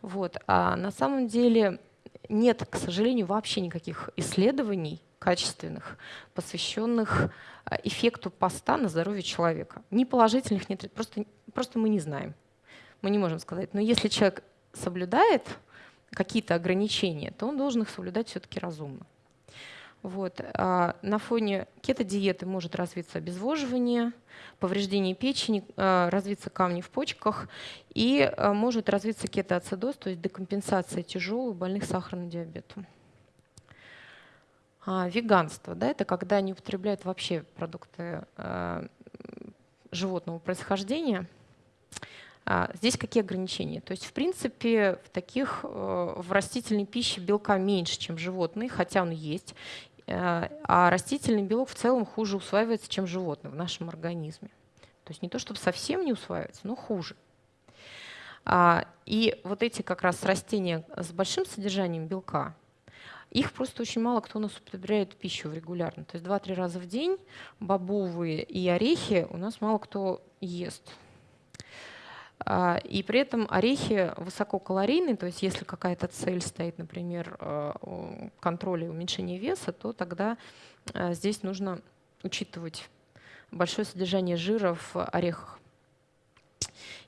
Вот. А на самом деле нет, к сожалению, вообще никаких исследований качественных, посвященных э, эффекту поста на здоровье человека. Ни положительных, нет, просто, просто мы не знаем. Мы не можем сказать. Но если человек соблюдает какие-то ограничения, то он должен их соблюдать все-таки разумно. Вот. А на фоне кето-диеты может развиться обезвоживание, повреждение печени, а, развиться камни в почках и а, может развиться кетоацидоз, то есть декомпенсация тяжелых больных сахарным диабетом. А, веганство да, – это когда не употребляют вообще продукты а, животного происхождения. А, здесь какие ограничения? То есть, в принципе, в таких э, в растительной пище белка меньше, чем животные, хотя он есть. Э, а растительный белок в целом хуже усваивается, чем животный в нашем организме. То есть не то, чтобы совсем не усваивается, но хуже. А, и вот эти как раз растения с большим содержанием белка, их просто очень мало кто у нас употребляет пищу регулярно. То есть 2-3 раза в день бобовые и орехи у нас мало кто ест. А, и при этом орехи высококалорийные, то есть если какая-то цель стоит, например, э, контроля и уменьшения веса, то тогда э, здесь нужно учитывать большое содержание жира в орехах.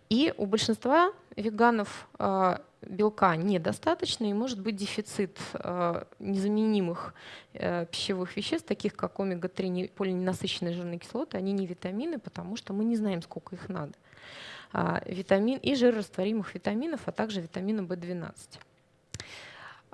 И у большинства веганов э, белка недостаточно, и может быть дефицит незаменимых пищевых веществ, таких как омега-3 полиненасыщенные жирные кислоты, они не витамины, потому что мы не знаем, сколько их надо. А, витамин и жирорастворимых витаминов, а также витамина В12.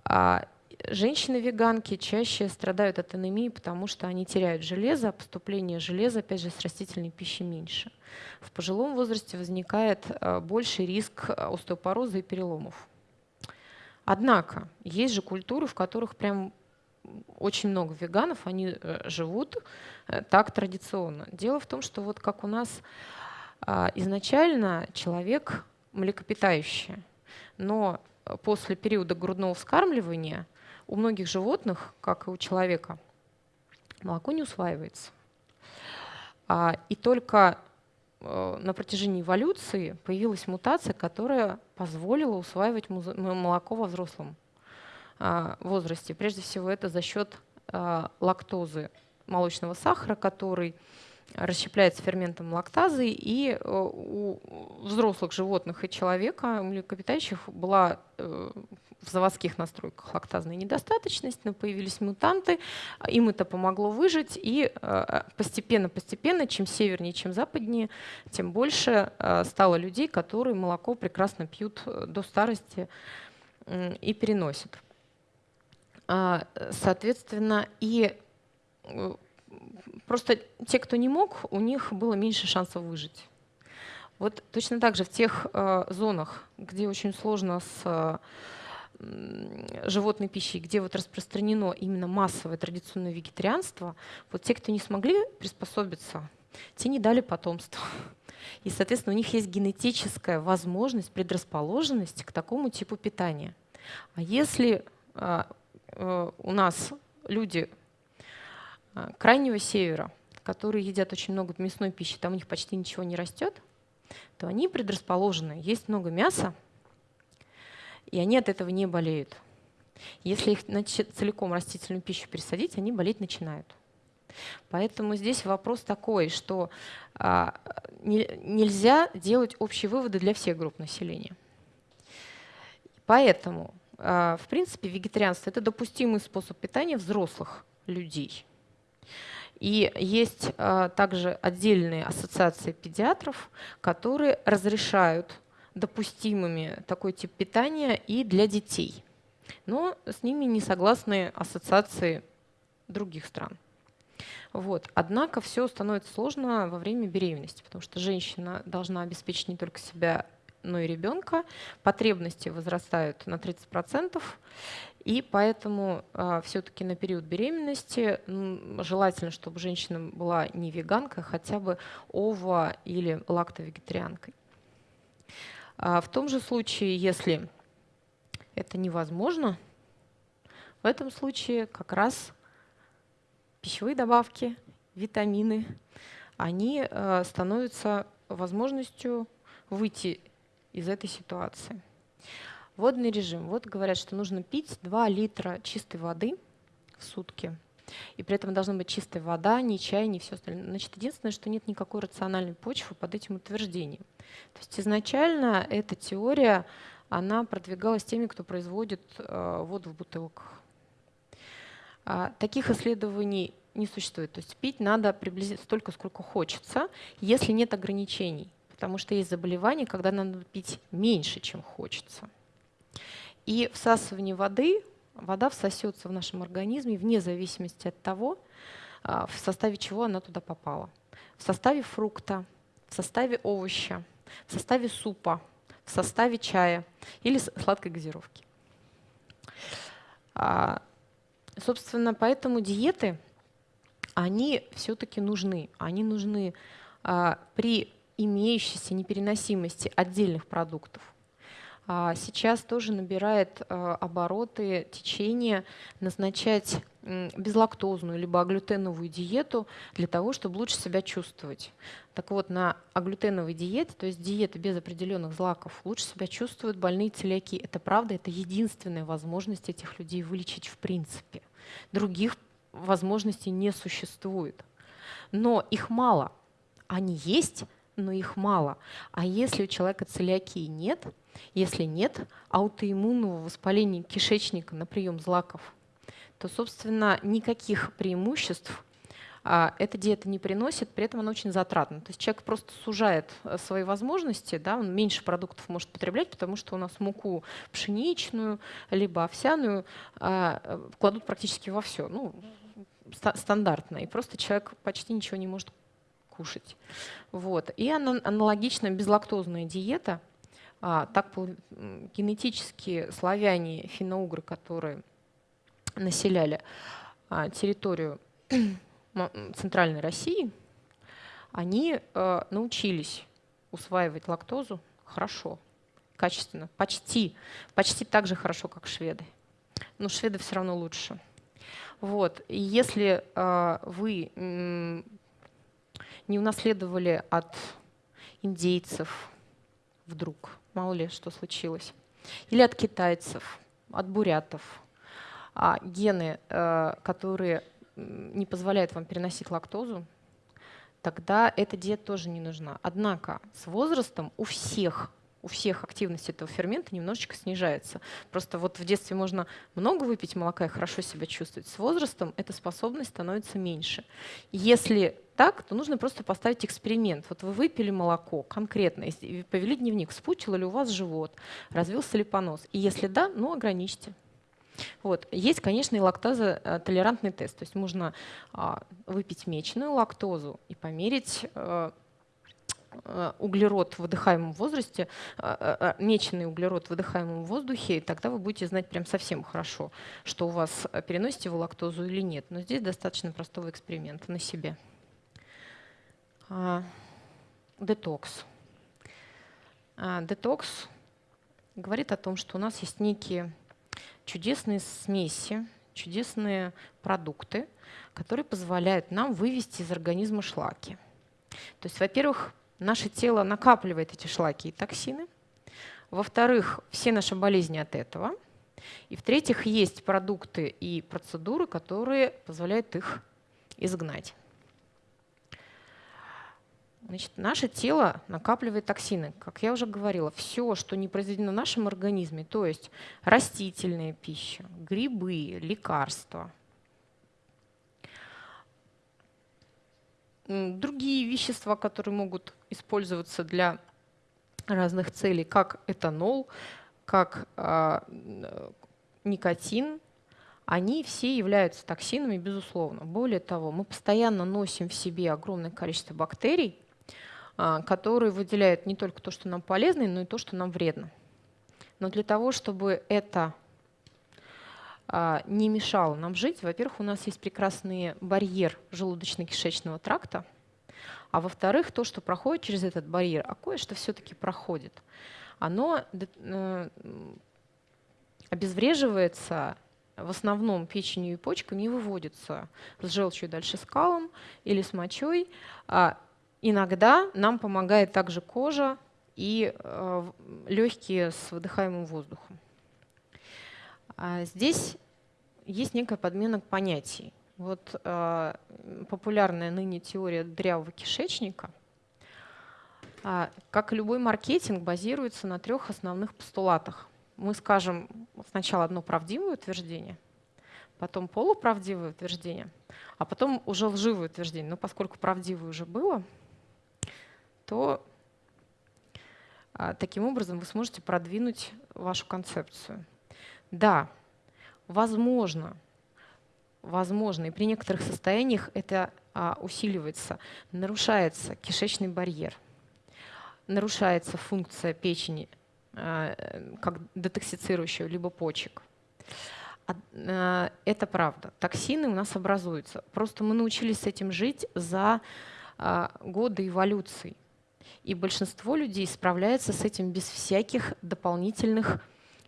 А, женщины-веганки чаще страдают от анемии, потому что они теряют железо, а поступление железа, опять же, с растительной пищи меньше. В пожилом возрасте возникает больший риск остеопороза и переломов. Однако есть же культуры, в которых прям очень много веганов, они э, живут э, так традиционно. Дело в том, что вот как у нас а, изначально человек млекопитающий, но после периода грудного вскармливания у многих животных, как и у человека, молоко не усваивается. А, и только э, на протяжении эволюции появилась мутация, которая позволила усваивать молоко во взрослом а, возрасте. Прежде всего это за счет лактозы молочного сахара, который расщепляется ферментом лактазы, и э, у взрослых животных и человека, млекопитающих, была э, в заводских настройках лактазная недостаточность, но появились мутанты, им это помогло выжить, и постепенно-постепенно, чем севернее, чем западнее, тем больше э, стало людей, которые молоко прекрасно пьют до старости и переносят. А, соответственно, и Просто те, кто не мог, у них было меньше шансов выжить. Вот точно так же в тех э, зонах, где очень сложно с э, животной пищей, где вот распространено именно массовое традиционное вегетарианство, вот те, кто не смогли приспособиться, те не дали потомство. И, соответственно, у них есть генетическая возможность, предрасположенность к такому типу питания. А если э, э, у нас люди крайнего севера, которые едят очень много мясной пищи, там у них почти ничего не растет, то они предрасположены. Есть много мяса, и они от этого не болеют. Если их целиком растительную пищу пересадить, они болеть начинают. Поэтому здесь вопрос такой, что а, не, нельзя делать общие выводы для всех групп населения. Поэтому, а, в принципе, вегетарианство – это допустимый способ питания взрослых людей – и есть а, также отдельные ассоциации педиатров, которые разрешают допустимыми такой тип питания и для детей. Но с ними не согласны ассоциации других стран. Вот. Однако все становится сложно во время беременности, потому что женщина должна обеспечить не только себя, но и ребенка. Потребности возрастают на 30%. И поэтому э, все-таки на период беременности желательно, чтобы женщина была не веганкой, а хотя бы ово- или лактовегетарианкой. А в том же случае, если это невозможно, в этом случае как раз пищевые добавки, витамины, они становятся возможностью выйти из этой ситуации. Водный режим. Вот говорят, что нужно пить 2 литра чистой воды в сутки. И при этом должна быть чистая вода, ни чай, ни все остальное. Значит, единственное, что нет никакой рациональной почвы под этим утверждением. То есть изначально эта теория она продвигалась теми, кто производит э, воду в бутылках. А, таких исследований не существует. То есть пить надо приблизительно столько, сколько хочется, если нет ограничений. Потому что есть заболевания, когда надо пить меньше, чем хочется. И всасывание воды, вода всосется в нашем организме вне зависимости от того, а, в составе чего она туда попала. В составе фрукта, в составе овоща, в составе супа, в составе чая или сладкой газировки. А, собственно, поэтому диеты, они все-таки нужны. Они нужны а, при имеющейся непереносимости отдельных продуктов. А, сейчас тоже набирает обороты течение назначать безлактозную либо аглютеновую диету для того, чтобы лучше себя чувствовать. Так вот, на аглютеновой диете, то есть диета без определенных злаков, лучше себя чувствуют больные целиаки. Это правда, это единственная возможность этих людей вылечить в принципе. Других возможностей не существует. Но их мало. Они есть, но их мало. А если у человека целиакии нет, если нет аутоиммунного воспаления кишечника на прием злаков – то, собственно, никаких преимуществ а, эта диета не приносит, при этом она очень затратна. То есть человек просто сужает э, свои возможности, да, он меньше продуктов может потреблять, потому что у нас муку пшеничную, либо овсяную а, э, кладут практически во все, ну, стандартно, и просто человек почти ничего не может кушать. Вот. И аналогично безлактозная диета, так генетически славяне, финно-угры, которые населяли а, территорию Центральной России, они э, научились усваивать лактозу хорошо, качественно, почти, почти так же хорошо, как шведы. Но шведы все равно лучше. Вот. И если э, вы не унаследовали от индейцев вдруг, мало ли что случилось, или от китайцев, от бурятов, а гены, э, которые не позволяют вам переносить лактозу, тогда эта диета тоже не нужна. Однако с возрастом у всех у всех активность этого фермента немножечко снижается. Просто вот в детстве можно много выпить молока и хорошо себя чувствовать. С возрастом эта способность становится меньше. Если так, то нужно просто поставить эксперимент. Вот вы выпили молоко конкретно, повели дневник, вспучил ли у вас живот, развился ли понос. И если да, ну ограничьте. Вот. Есть, конечно, и лактозотолерантный тест. То есть можно а, выпить мечную лактозу и померить а, углерод в выдыхаемом возрасте, меченый углерод в выдыхаемом воздухе, и тогда вы будете знать прям совсем хорошо, что у вас переносите вы лактозу или нет. Но здесь достаточно простого эксперимента на себе. Детокс. Детокс говорит о том, что у нас есть некие чудесные смеси, чудесные продукты, которые позволяют нам вывести из организма шлаки. То есть, во-первых, наше тело накапливает эти шлаки и токсины. Во-вторых, все наши болезни от этого. И в-третьих, есть продукты и процедуры, которые позволяют их изгнать. Значит, наше тело накапливает токсины. Как я уже говорила, все, что не произведено в нашем организме, то есть растительная пища, грибы, лекарства, другие вещества, которые могут использоваться для разных целей, как этанол, как э, никотин, они все являются токсинами, безусловно. Более того, мы постоянно носим в себе огромное количество бактерий, а, который выделяет не только то, что нам полезно, но и то, что нам вредно. Но для того, чтобы это а, не мешало нам жить, во-первых, у нас есть прекрасный барьер желудочно-кишечного тракта, а во-вторых, то, что проходит через этот барьер, а кое-что все-таки проходит, оно э, обезвреживается в основном печенью и почками и выводится с желчью дальше скалом или с мочой. А Иногда нам помогает также кожа и э, легкие с выдыхаемым воздухом. А здесь есть некая подмена понятий. Вот э, популярная ныне теория дрявого кишечника А, как и любой маркетинг, базируется на трех основных постулатах. Мы скажем сначала одно правдивое утверждение, потом полуправдивое утверждение, а потом уже лживое утверждение. Но поскольку правдивое уже было, то а, таким образом вы сможете продвинуть вашу концепцию. Да, возможно, возможно, и при некоторых состояниях это а, усиливается, нарушается кишечный барьер – нарушается функция печени а, как детоксицирующего, либо почек. А, это правда. Токсины у нас образуются. Просто мы научились с этим жить за а, годы эволюции. И большинство людей справляется с этим без всяких дополнительных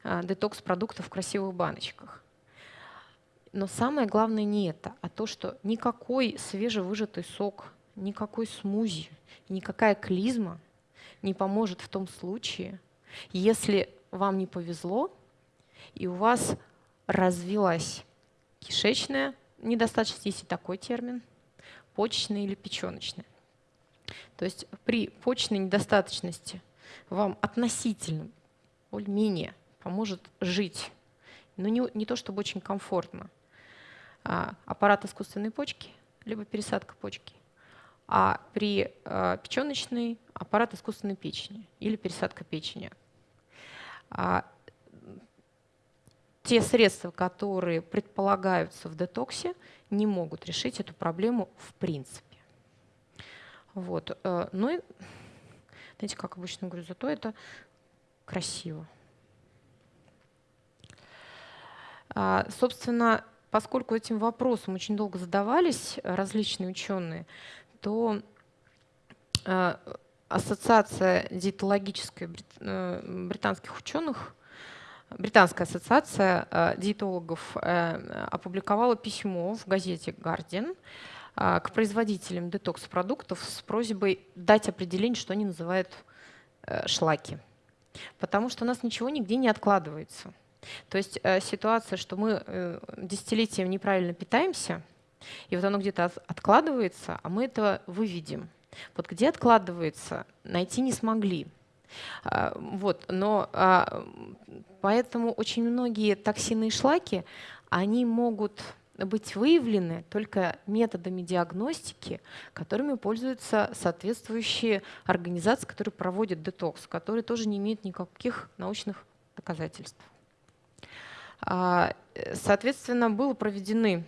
детокс-продуктов в красивых баночках. Но самое главное не это, а то, что никакой свежевыжатый сок, никакой смузи, никакая клизма – не поможет в том случае, если вам не повезло, и у вас развилась кишечная недостаточность, есть и такой термин, почечная или печеночная. То есть при почечной недостаточности вам относительно более-менее поможет жить, но не, не то чтобы очень комфортно. А, аппарат искусственной почки, либо пересадка почки а при э, печеночной аппарат искусственной печени или пересадка печени. А, те средства, которые предполагаются в детоксе, не могут решить эту проблему в принципе. Вот. Э, ну и, знаете, как обычно говорю, зато это красиво. А, собственно, поскольку этим вопросом очень долго задавались различные ученые, то э, ассоциация диетологическая э, британских ученых, британская ассоциация э, диетологов опубликовала письмо в газете «Гардиан» к производителям детокс-продуктов с просьбой дать определение, что они называют шлаки. Потому что у нас ничего нигде не откладывается. То есть ситуация, что мы десятилетием неправильно питаемся – и вот оно где-то откладывается, а мы это выведем. Вот где откладывается, найти не смогли. А, вот, но а, поэтому очень многие токсины и шлаки, они могут быть выявлены только методами диагностики, которыми пользуются соответствующие организации, которые проводят детокс, которые тоже не имеют никаких научных доказательств. А, соответственно, было проведены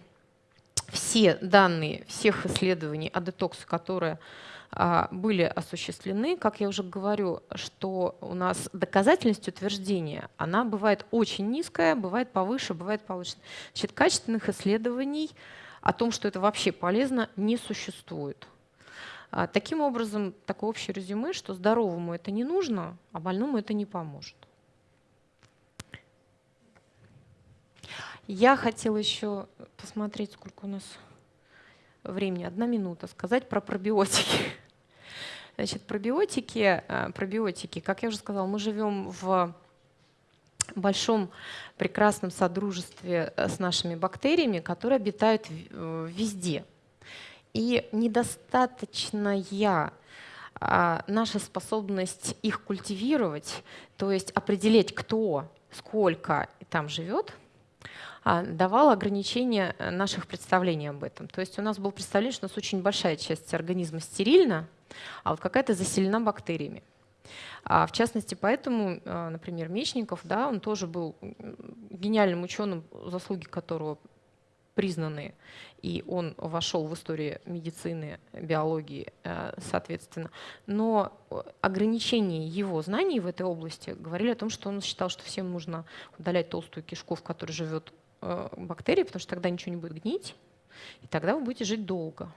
все данные всех исследований о детоксе, которые а, были осуществлены, как я уже говорю, что у нас доказательность утверждения, она бывает очень низкая, бывает повыше, бывает повыше. Значит, качественных исследований о том, что это вообще полезно, не существует. А, таким образом, такое общее резюме, что здоровому это не нужно, а больному это не поможет. Я хотела еще посмотреть, сколько у нас времени. Одна минута. Сказать про пробиотики. Значит, пробиотики, э, пробиотики, как я уже сказала, мы живем в большом прекрасном содружестве э, с нашими бактериями, которые обитают э, везде. И недостаточная а, наша способность их культивировать, то есть определить, кто, сколько там живет – давал ограничения э, наших представлений об этом. То есть у нас было представление, что у нас очень большая часть организма стерильна, а вот какая-то заселена бактериями. А в частности, поэтому, э, например, Мечников, да, он тоже был гениальным ученым, заслуги которого признаны, и он вошел в историю медицины, биологии, э, соответственно. Но ограничения его знаний в этой области говорили о том, что он считал, что всем нужно удалять толстую кишку, в которой живет Э, бактерии, потому что тогда ничего не будет гнить, и тогда вы будете жить долго.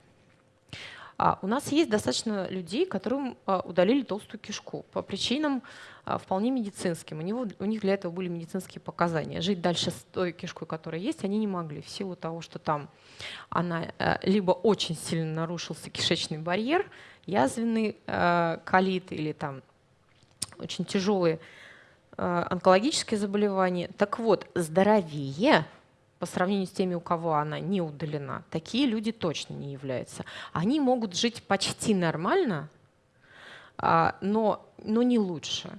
А у нас есть достаточно людей, которым а, удалили толстую кишку по причинам а, вполне медицинским. У, него, у них для этого были медицинские показания. Жить дальше с той кишкой, которая есть, они не могли в силу того, что там она э, либо очень сильно нарушился кишечный барьер, язвенный э, колит или там очень тяжелые онкологические заболевания. Так вот, здоровее по сравнению с теми, у кого она не удалена, такие люди точно не являются. Они могут жить почти нормально, но, но не лучше.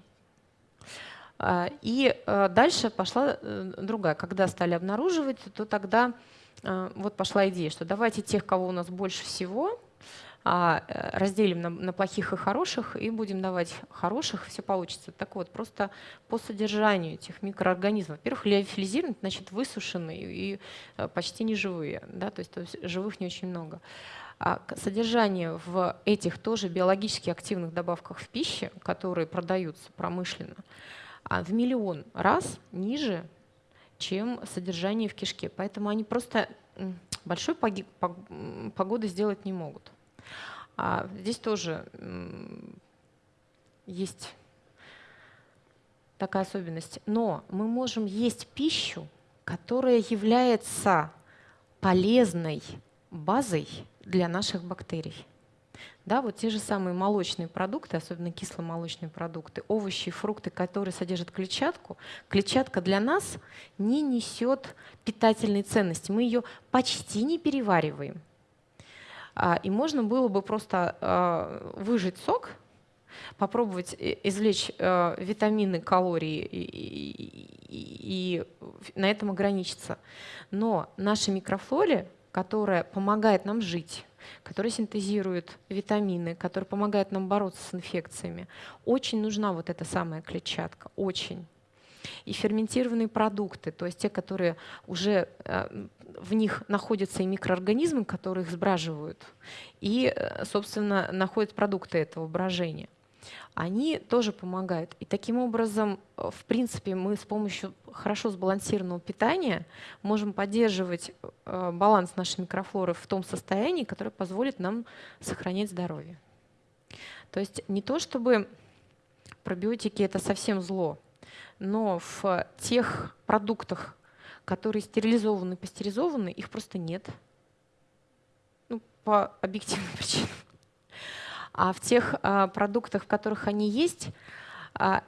И дальше пошла другая. Когда стали обнаруживать, то тогда вот пошла идея, что давайте тех, кого у нас больше всего, а, э, разделим на, на плохих и хороших и будем давать хороших, все получится. Так вот, просто по содержанию этих микроорганизмов. Во-первых, лиофилизированы, значит высушенные и э, почти не живые, да, то есть, то есть живых не очень много. А содержание в этих тоже биологически активных добавках в пище, которые продаются промышленно, а в миллион раз ниже, чем содержание в кишке. Поэтому они просто большой погоды сделать не могут. А здесь тоже есть такая особенность. Но мы можем есть пищу, которая является полезной базой для наших бактерий. Да, вот те же самые молочные продукты, особенно кисломолочные продукты, овощи и фрукты, которые содержат клетчатку, клетчатка для нас не несет питательной ценности. Мы ее почти не перевариваем. А, и можно было бы просто а, выжать сок, попробовать извлечь а, витамины, калории и, на этом ограничиться. Но наша микрофлоре, которая помогает нам жить, которая синтезирует витамины, которая помогает нам бороться с инфекциями, очень нужна вот эта самая клетчатка, очень. И ферментированные продукты, то есть те, которые уже в них находятся и микроорганизмы, которые их сбраживают, и, э, собственно, находят продукты этого брожения. Они тоже помогают. И таким образом, э, в принципе, мы с помощью хорошо сбалансированного питания можем поддерживать э, баланс нашей микрофлоры в том состоянии, которое позволит нам сохранять здоровье. То есть не то, чтобы пробиотики — это совсем зло, но в тех продуктах, которые стерилизованы, пастеризованы, их просто нет. Ну, по объективным причинам. А в тех а, продуктах, в которых они есть а,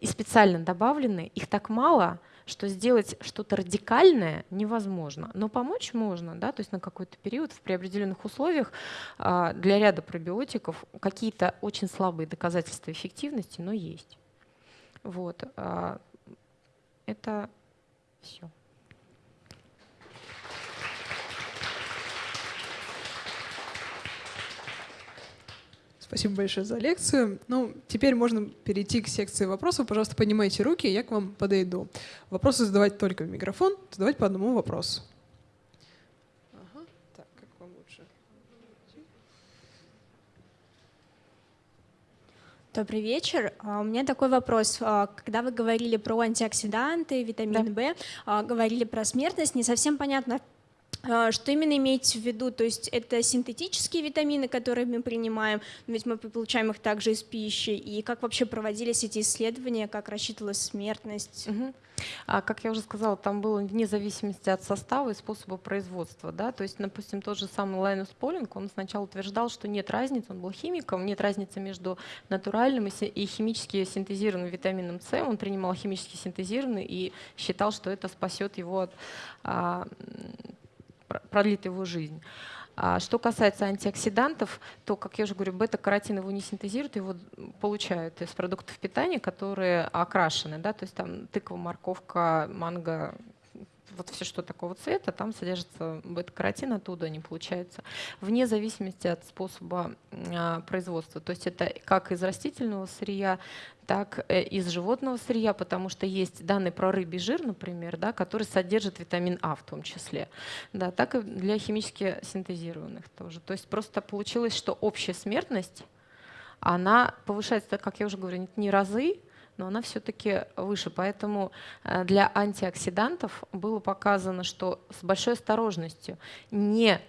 и специально добавлены, их так мало, что сделать что-то радикальное невозможно. Но помочь можно, да, то есть на какой-то период в приопределенных условиях а, для ряда пробиотиков какие-то очень слабые доказательства эффективности, но есть. Вот. А, это все. Спасибо большое за лекцию. Ну, теперь можно перейти к секции вопросов. Пожалуйста, поднимайте руки, я к вам подойду. Вопросы задавать только в микрофон, задавать по одному вопросу. Ага. Так, как вам лучше? Добрый вечер. А, у меня такой вопрос. А, когда вы говорили про антиоксиданты, витамин да. В, а, говорили про смертность, не совсем понятно, что именно имеете в виду? То есть это синтетические витамины, которые мы принимаем, ведь мы получаем их также из пищи, и как вообще проводились эти исследования, как рассчитывалась смертность? Угу. А, как я уже сказала, там было вне зависимости от состава и способа производства. Да? То есть, допустим, тот же самый Лайнус Полинг, он сначала утверждал, что нет разницы, он был химиком, нет разницы между натуральным и химически синтезированным витамином С. Он принимал химически синтезированный и считал, что это спасет его от а, продлит его жизнь. А что касается антиоксидантов, то, как я уже говорю, бета-каротин его не синтезируют, его получают из продуктов питания, которые окрашены, да, то есть там тыква, морковка, манго, вот все, что такого цвета, там содержится бета-каротин, оттуда они получаются, вне зависимости от способа а, производства. То есть это как из растительного сырья, так э, из животного сырья, потому что есть данные про рыбий жир, например, да, который содержит витамин А в том числе, да, так и для химически синтезированных тоже. То есть просто получилось, что общая смертность, она повышается, как я уже говорю, не разы, но она все-таки выше. Поэтому э, для антиоксидантов было показано, что с большой осторожностью не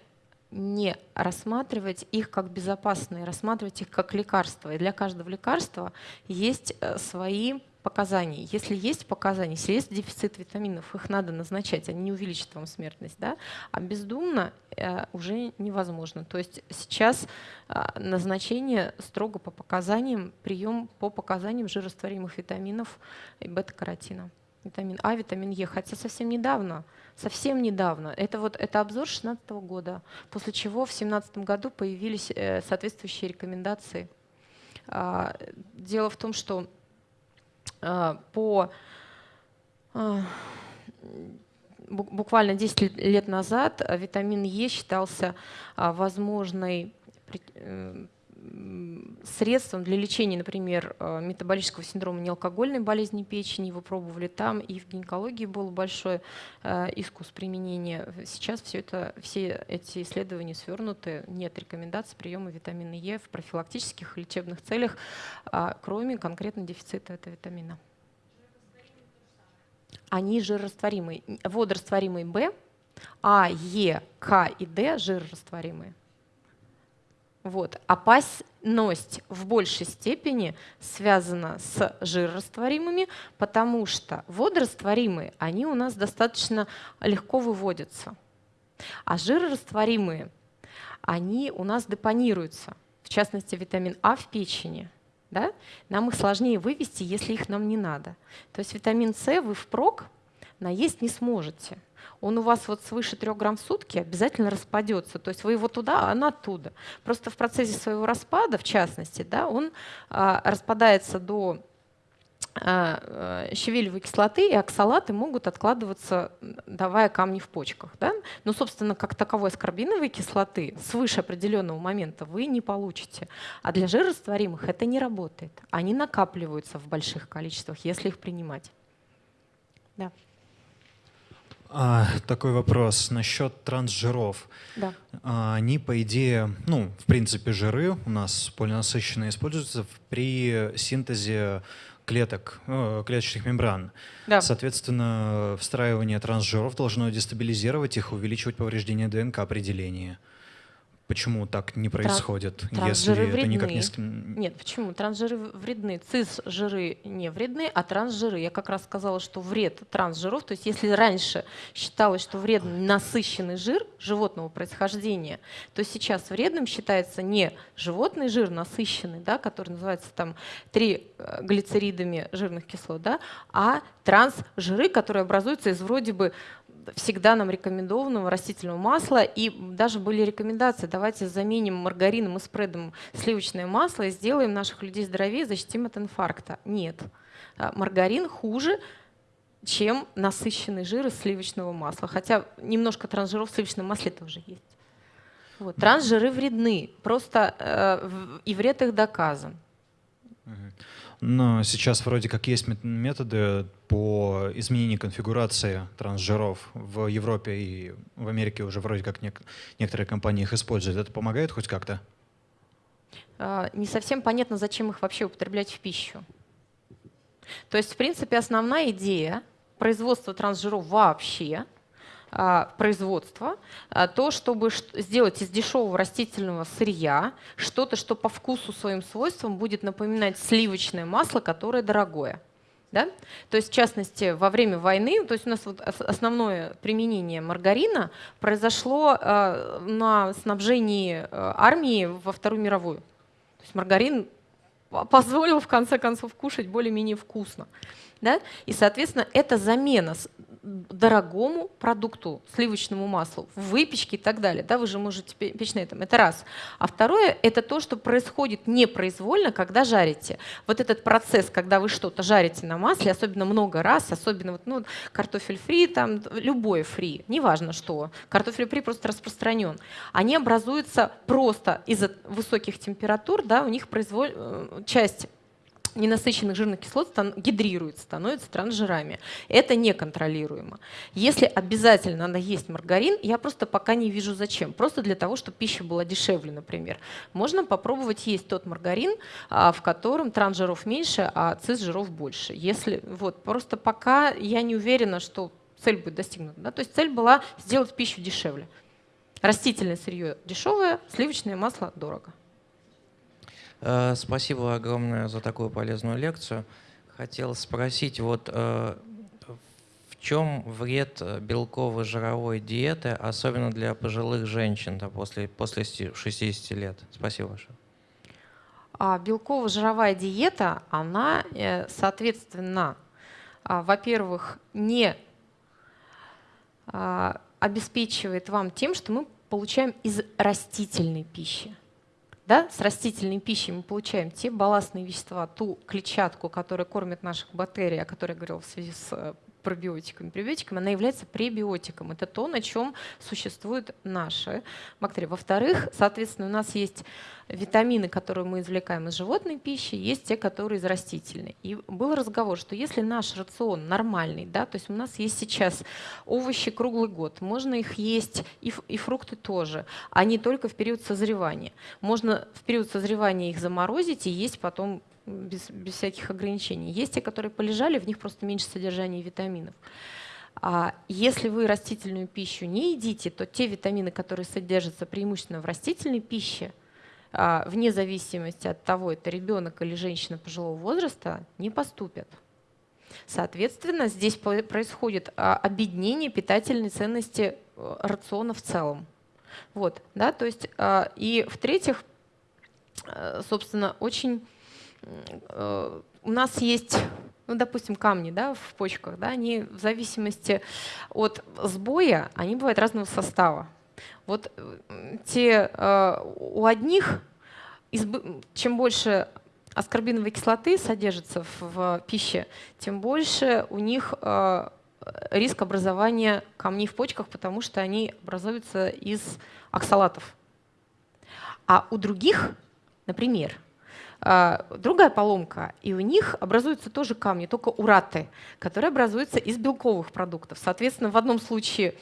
не рассматривать их как безопасные, рассматривать их как лекарства. И для каждого лекарства есть э, свои показания. Если есть показания, если есть дефицит витаминов, их надо назначать, они не увеличат вам смертность. Да? А бездумно э, уже невозможно. То есть сейчас э, назначение строго по показаниям, прием по показаниям жирорастворимых витаминов и бета-каротина. Витамин А, витамин Е. Хотя совсем недавно совсем недавно. Это вот это обзор 2016 года, после чего в 2017 году появились э, соответствующие рекомендации А, дело в том, что по буквально 10 лет назад витамин Е считался возможной э, средством для лечения, например, э, метаболического синдрома неалкогольной болезни печени. Его пробовали там, и в гинекологии был большой э, искус применения. Сейчас все, это, все эти исследования свернуты. Нет рекомендаций приема витамина Е в профилактических и лечебных целях, а, кроме конкретно дефицита этого витамина. Они жирорастворимые. Водорастворимый В, А, Е, К и Д жирорастворимые. Вот. Опасность в большей степени связана с жирорастворимыми, потому что водорастворимые, они у нас достаточно легко выводятся. А жирорастворимые, они у нас депонируются, в частности витамин А в печени. Да? Нам их сложнее вывести, если их нам не надо. То есть витамин С вы впрок наесть не сможете он у вас вот свыше 3 грамм в сутки обязательно распадется. То есть вы его туда, а она оттуда. Просто в процессе своего распада, в частности, да, он а, распадается до а, а, щавелевой кислоты и оксалаты могут откладываться, давая камни в почках. Да? Но, собственно, как таковой аскорбиновой кислоты свыше определенного момента вы не получите. А для жирорастворимых это не работает. Они накапливаются в больших количествах, если их принимать. Да. А, такой вопрос насчет трансжиров. Да. А, они, по идее, ну, в принципе, жиры у нас полинасыщенные используются при синтезе клеток, э, клеточных мембран. Да. Соответственно, встраивание трансжиров должно дестабилизировать их, увеличивать повреждение ДНК определения. Почему так не происходит, Транс, если вредны. это никак не... Нет, почему? Трансжиры вредны. Цис-жиры не вредны, а трансжиры. Я как раз сказала, что вред трансжиров, то есть если раньше считалось, что вреден насыщенный жир животного происхождения, то сейчас вредным считается не животный жир насыщенный, да, который называется там три э, глицеридами жирных кислот, да, а трансжиры, которые образуются из вроде бы всегда нам рекомендованного растительного масла, и даже были рекомендации, давайте заменим маргарином и спредом сливочное масло и сделаем наших людей здоровее, защитим от инфаркта. Нет. А, маргарин хуже, чем насыщенный жир из сливочного масла. Хотя немножко трансжиров в сливочном масле тоже есть. Вот. Трансжиры вредны, просто э, и вред их доказан. Но сейчас вроде как есть методы по изменению конфигурации трансжиров в Европе и в Америке уже вроде как нек некоторые компании их используют. Это помогает хоть как-то? А, не совсем понятно, зачем их вообще употреблять в пищу. То есть, в принципе, основная идея производства трансжиров вообще — производства, а, то, чтобы сделать из дешевого растительного сырья что-то, что по вкусу своим свойствам будет напоминать сливочное масло, которое дорогое. Да? То есть, в частности, во время войны, то есть у нас вот основное применение маргарина произошло э, на снабжении э, армии во Вторую мировую. То есть маргарин позволил в конце концов кушать более-менее вкусно. Да? И, соответственно, это замена дорогому продукту, сливочному маслу, в выпечке и так далее. Да, вы же можете печь на этом. Это раз. А второе – это то, что происходит непроизвольно, когда жарите. Вот этот процесс, когда вы что-то жарите на масле, особенно много раз, особенно вот, ну, картофель фри, там, любой фри, неважно что, картофель фри просто распространен, они образуются просто из-за высоких температур, да, у них произволь... Э, часть ненасыщенных жирных кислот гидрируется, становится трансжирами. Это неконтролируемо. Если обязательно надо есть маргарин, я просто пока не вижу зачем. Просто для того, чтобы пища была дешевле, например. Можно попробовать есть тот маргарин, а, в котором трансжиров меньше, а цисжиров больше. Если, вот, просто пока я не уверена, что цель будет достигнута. Да? То есть цель была сделать пищу дешевле. Растительное сырье дешевое, сливочное масло дорого. Э, спасибо огромное за такую полезную лекцию. Хотел спросить, вот э, в чем вред белково-жировой диеты, особенно для пожилых женщин да, после, после 60 лет? Спасибо большое. А белково-жировая диета, она, э, соответственно, а, во-первых, не а, обеспечивает вам тем, что мы получаем из растительной пищи. Да? С растительной пищей мы получаем те балластные вещества, ту клетчатку, которая кормит наших бактерий, о которой я говорила в связи с э, пробиотиками, пребиотиками, она является пребиотиком. Это то, на чем существуют наши бактерии. Во-вторых, соответственно, у нас есть витамины, которые мы извлекаем из животной пищи, есть те, которые из растительной. И был разговор, что если наш рацион нормальный, да, то есть у нас есть сейчас овощи круглый год, можно их есть и, и фрукты тоже, а не только в период созревания. Можно в период созревания их заморозить и есть потом без, без всяких ограничений. Есть те, которые полежали, в них просто меньше содержания витаминов. А если вы растительную пищу не едите, то те витамины, которые содержатся преимущественно в растительной пище, а, вне зависимости от того, это ребенок или женщина пожилого возраста, не поступят. Соответственно, здесь происходит а, объединение питательной ценности э, рациона в целом. Вот, да, то есть, а, и в-третьих, э, собственно, очень у нас есть, ну, допустим, камни да, в почках, да, они в зависимости от сбоя, они бывают разного состава. Вот э, те, э, у одних, чем больше аскорбиновой кислоты содержится в, пище, тем больше у них риск образования камней в почках, потому что они образуются из оксалатов. А у других, например, другая поломка, и у них образуются тоже камни, только ураты, которые образуются из белковых продуктов. Соответственно, в одном случае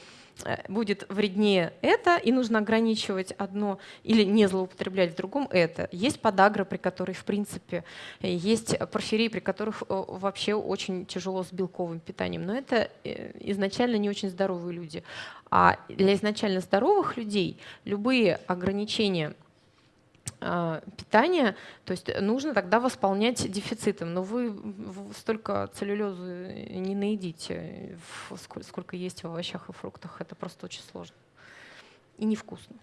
э, будет вреднее это, и нужно ограничивать одно или не злоупотреблять в другом это. Есть подагра, при которой, в принципе, есть порфирии, при которых э, вообще очень тяжело с белковым питанием. Но это э, изначально не очень здоровые люди. А для изначально здоровых людей любые ограничения – а, питания, то есть нужно тогда восполнять дефицитом. Но вы столько целлюлезы не наедите, сколько есть в овощах и фруктах. Это просто очень сложно и невкусно.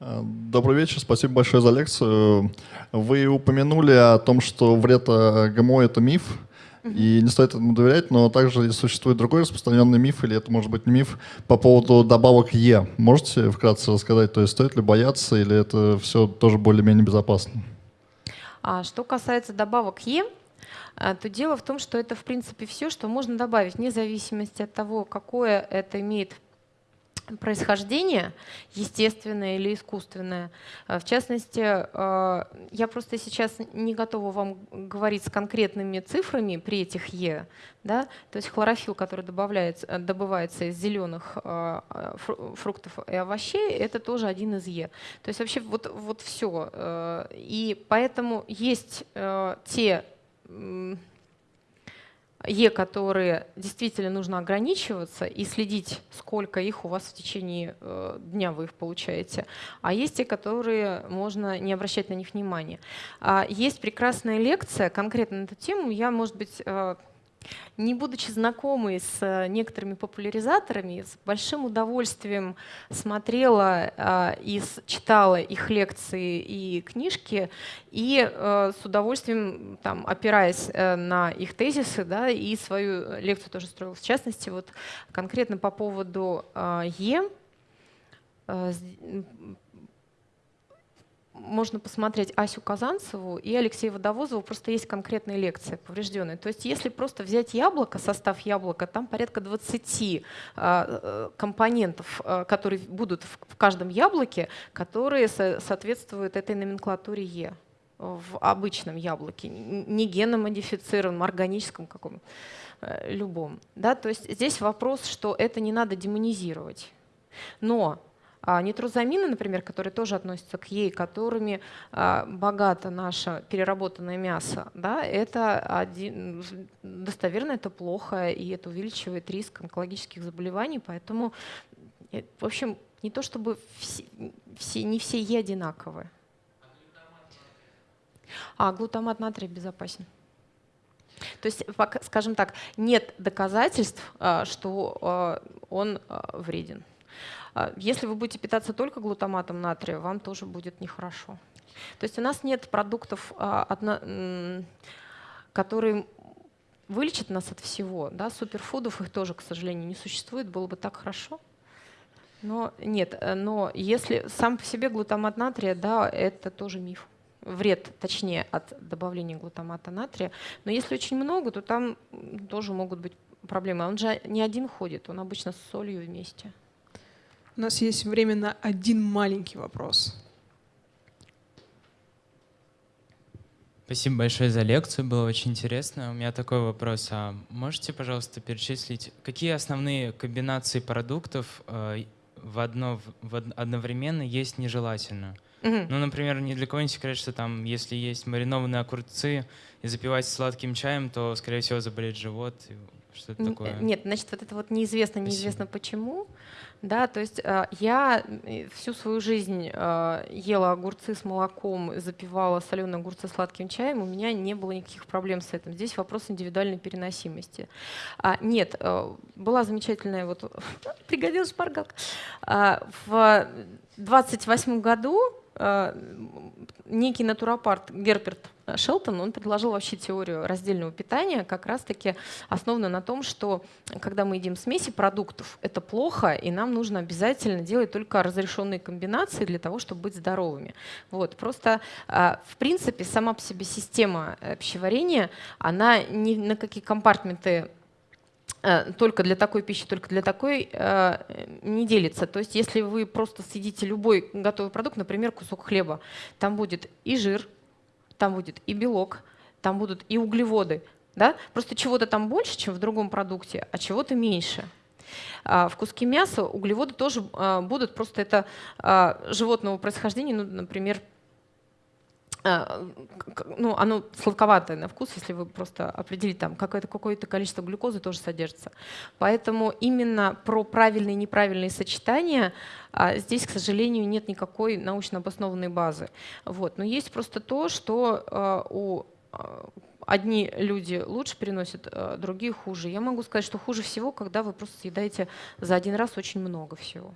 А, добрый вечер, спасибо большое за лекцию. Вы упомянули о том, что вред ГМО — это миф. И не стоит этому доверять, но также существует другой распространенный миф, или это может быть не миф, по поводу добавок Е. Можете вкратце рассказать, то есть стоит ли бояться, или это все тоже более-менее безопасно? А что касается добавок Е, а, то дело в том, что это в принципе все, что можно добавить, вне зависимости от того, какое это имеет происхождение, естественное или искусственное. Э, в частности, э, я просто сейчас не готова вам говорить с конкретными цифрами при этих Е. Да? То есть хлорофилл, который добавляется, э, добывается из зеленых фруктов и овощей, это тоже один из Е. То есть вообще вот, вот все. И поэтому есть те Е, которые действительно нужно ограничиваться и следить, сколько их у вас в течение э, дня вы их получаете. А есть те, которые можно не обращать на них внимания. А есть прекрасная лекция конкретно на эту тему. Я, может быть, э, не будучи знакомой с э, некоторыми популяризаторами, с большим удовольствием смотрела э, и читала их лекции и книжки, и э, с удовольствием, там, опираясь на их тезисы, да, и свою лекцию тоже строила. В частности, вот конкретно по поводу Е, можно посмотреть Асю Казанцеву и Алексея Водовозова, просто есть конкретные лекции поврежденные. То есть если просто взять яблоко, состав яблока, там порядка 20 а, э, компонентов, э, которые будут в каждом яблоке, которые соответствуют этой номенклатуре Е в обычном яблоке, не геномодифицированном, органическом каком э, любом. Да? То есть здесь вопрос, что это не надо демонизировать. Но а нитрозамины, например, которые тоже относятся к ей, которыми а, богато наше переработанное мясо, да, это один, достоверно это плохо, и это увеличивает риск онкологических заболеваний, поэтому, э, в общем, не то чтобы все, все, не все Е одинаковые. А глутамат натрия безопасен. То есть, скажем так, нет доказательств, а, что он вреден. А, если вы будете питаться только глутаматом натрия, вам тоже будет нехорошо. То есть у нас нет продуктов, а, которые вылечат нас от всего. Да? Суперфудов их тоже, к сожалению, не существует. Было бы так хорошо. Но нет, э, но если сам по себе глутамат натрия, да, это тоже миф. Вред, точнее, от добавления глутамата натрия. Но если очень много, то там тоже могут быть проблемы. Он же не один ходит, он обычно с солью вместе. У нас есть время на один маленький вопрос. Спасибо большое за лекцию, было очень интересно. У меня такой вопрос. А можете, пожалуйста, перечислить, какие основные комбинации продуктов э, в одно, в од- одновременно есть нежелательно? Мгм. Ну, например, ни для кого не секрет, что там, если есть маринованные огурцы и запивать сладким чаем, то, скорее всего, заболеет живот. И Что-то Н- такое. э, Нет, значит, вот это вот неизвестно, Спасибо. неизвестно почему. Да, то есть э, я э, всю свою жизнь э, ела огурцы с молоком, запивала соленые огурцы сладким чаем, у меня не было никаких проблем с этим. Здесь вопрос индивидуальной переносимости. А, нет, э, была замечательная вот пригодилась шпаргалка. А, в 28 году э, некий натуропарт Герберт Шелтон, он предложил вообще теорию раздельного питания, как раз-таки основанную на том, что когда мы едим смеси продуктов, это плохо, и нам нужно обязательно делать только разрешенные комбинации для того, чтобы быть здоровыми. Вот. Просто, а, в принципе, сама по себе система пищеварения, она ни на какие компартменты э, только для такой пищи, только для такой э, не делится. То есть если вы просто съедите любой готовый продукт, например, кусок хлеба, там будет и жир, там будет и белок, там будут и углеводы. Да? Просто чего-то там больше, чем в другом продукте, а чего-то меньше. А в куске мяса углеводы тоже а, будут, просто это а, животного происхождения, ну, например, ну, оно сладковатое на вкус, если вы просто определите, там какое-то, какое-то количество глюкозы тоже содержится. Поэтому именно про правильные и неправильные сочетания а, здесь, к сожалению, нет никакой научно обоснованной базы. Вот. Но есть просто то, что а, у а, одни люди лучше переносят, другие хуже. Я могу сказать, что хуже всего, когда вы просто съедаете за один раз очень много всего.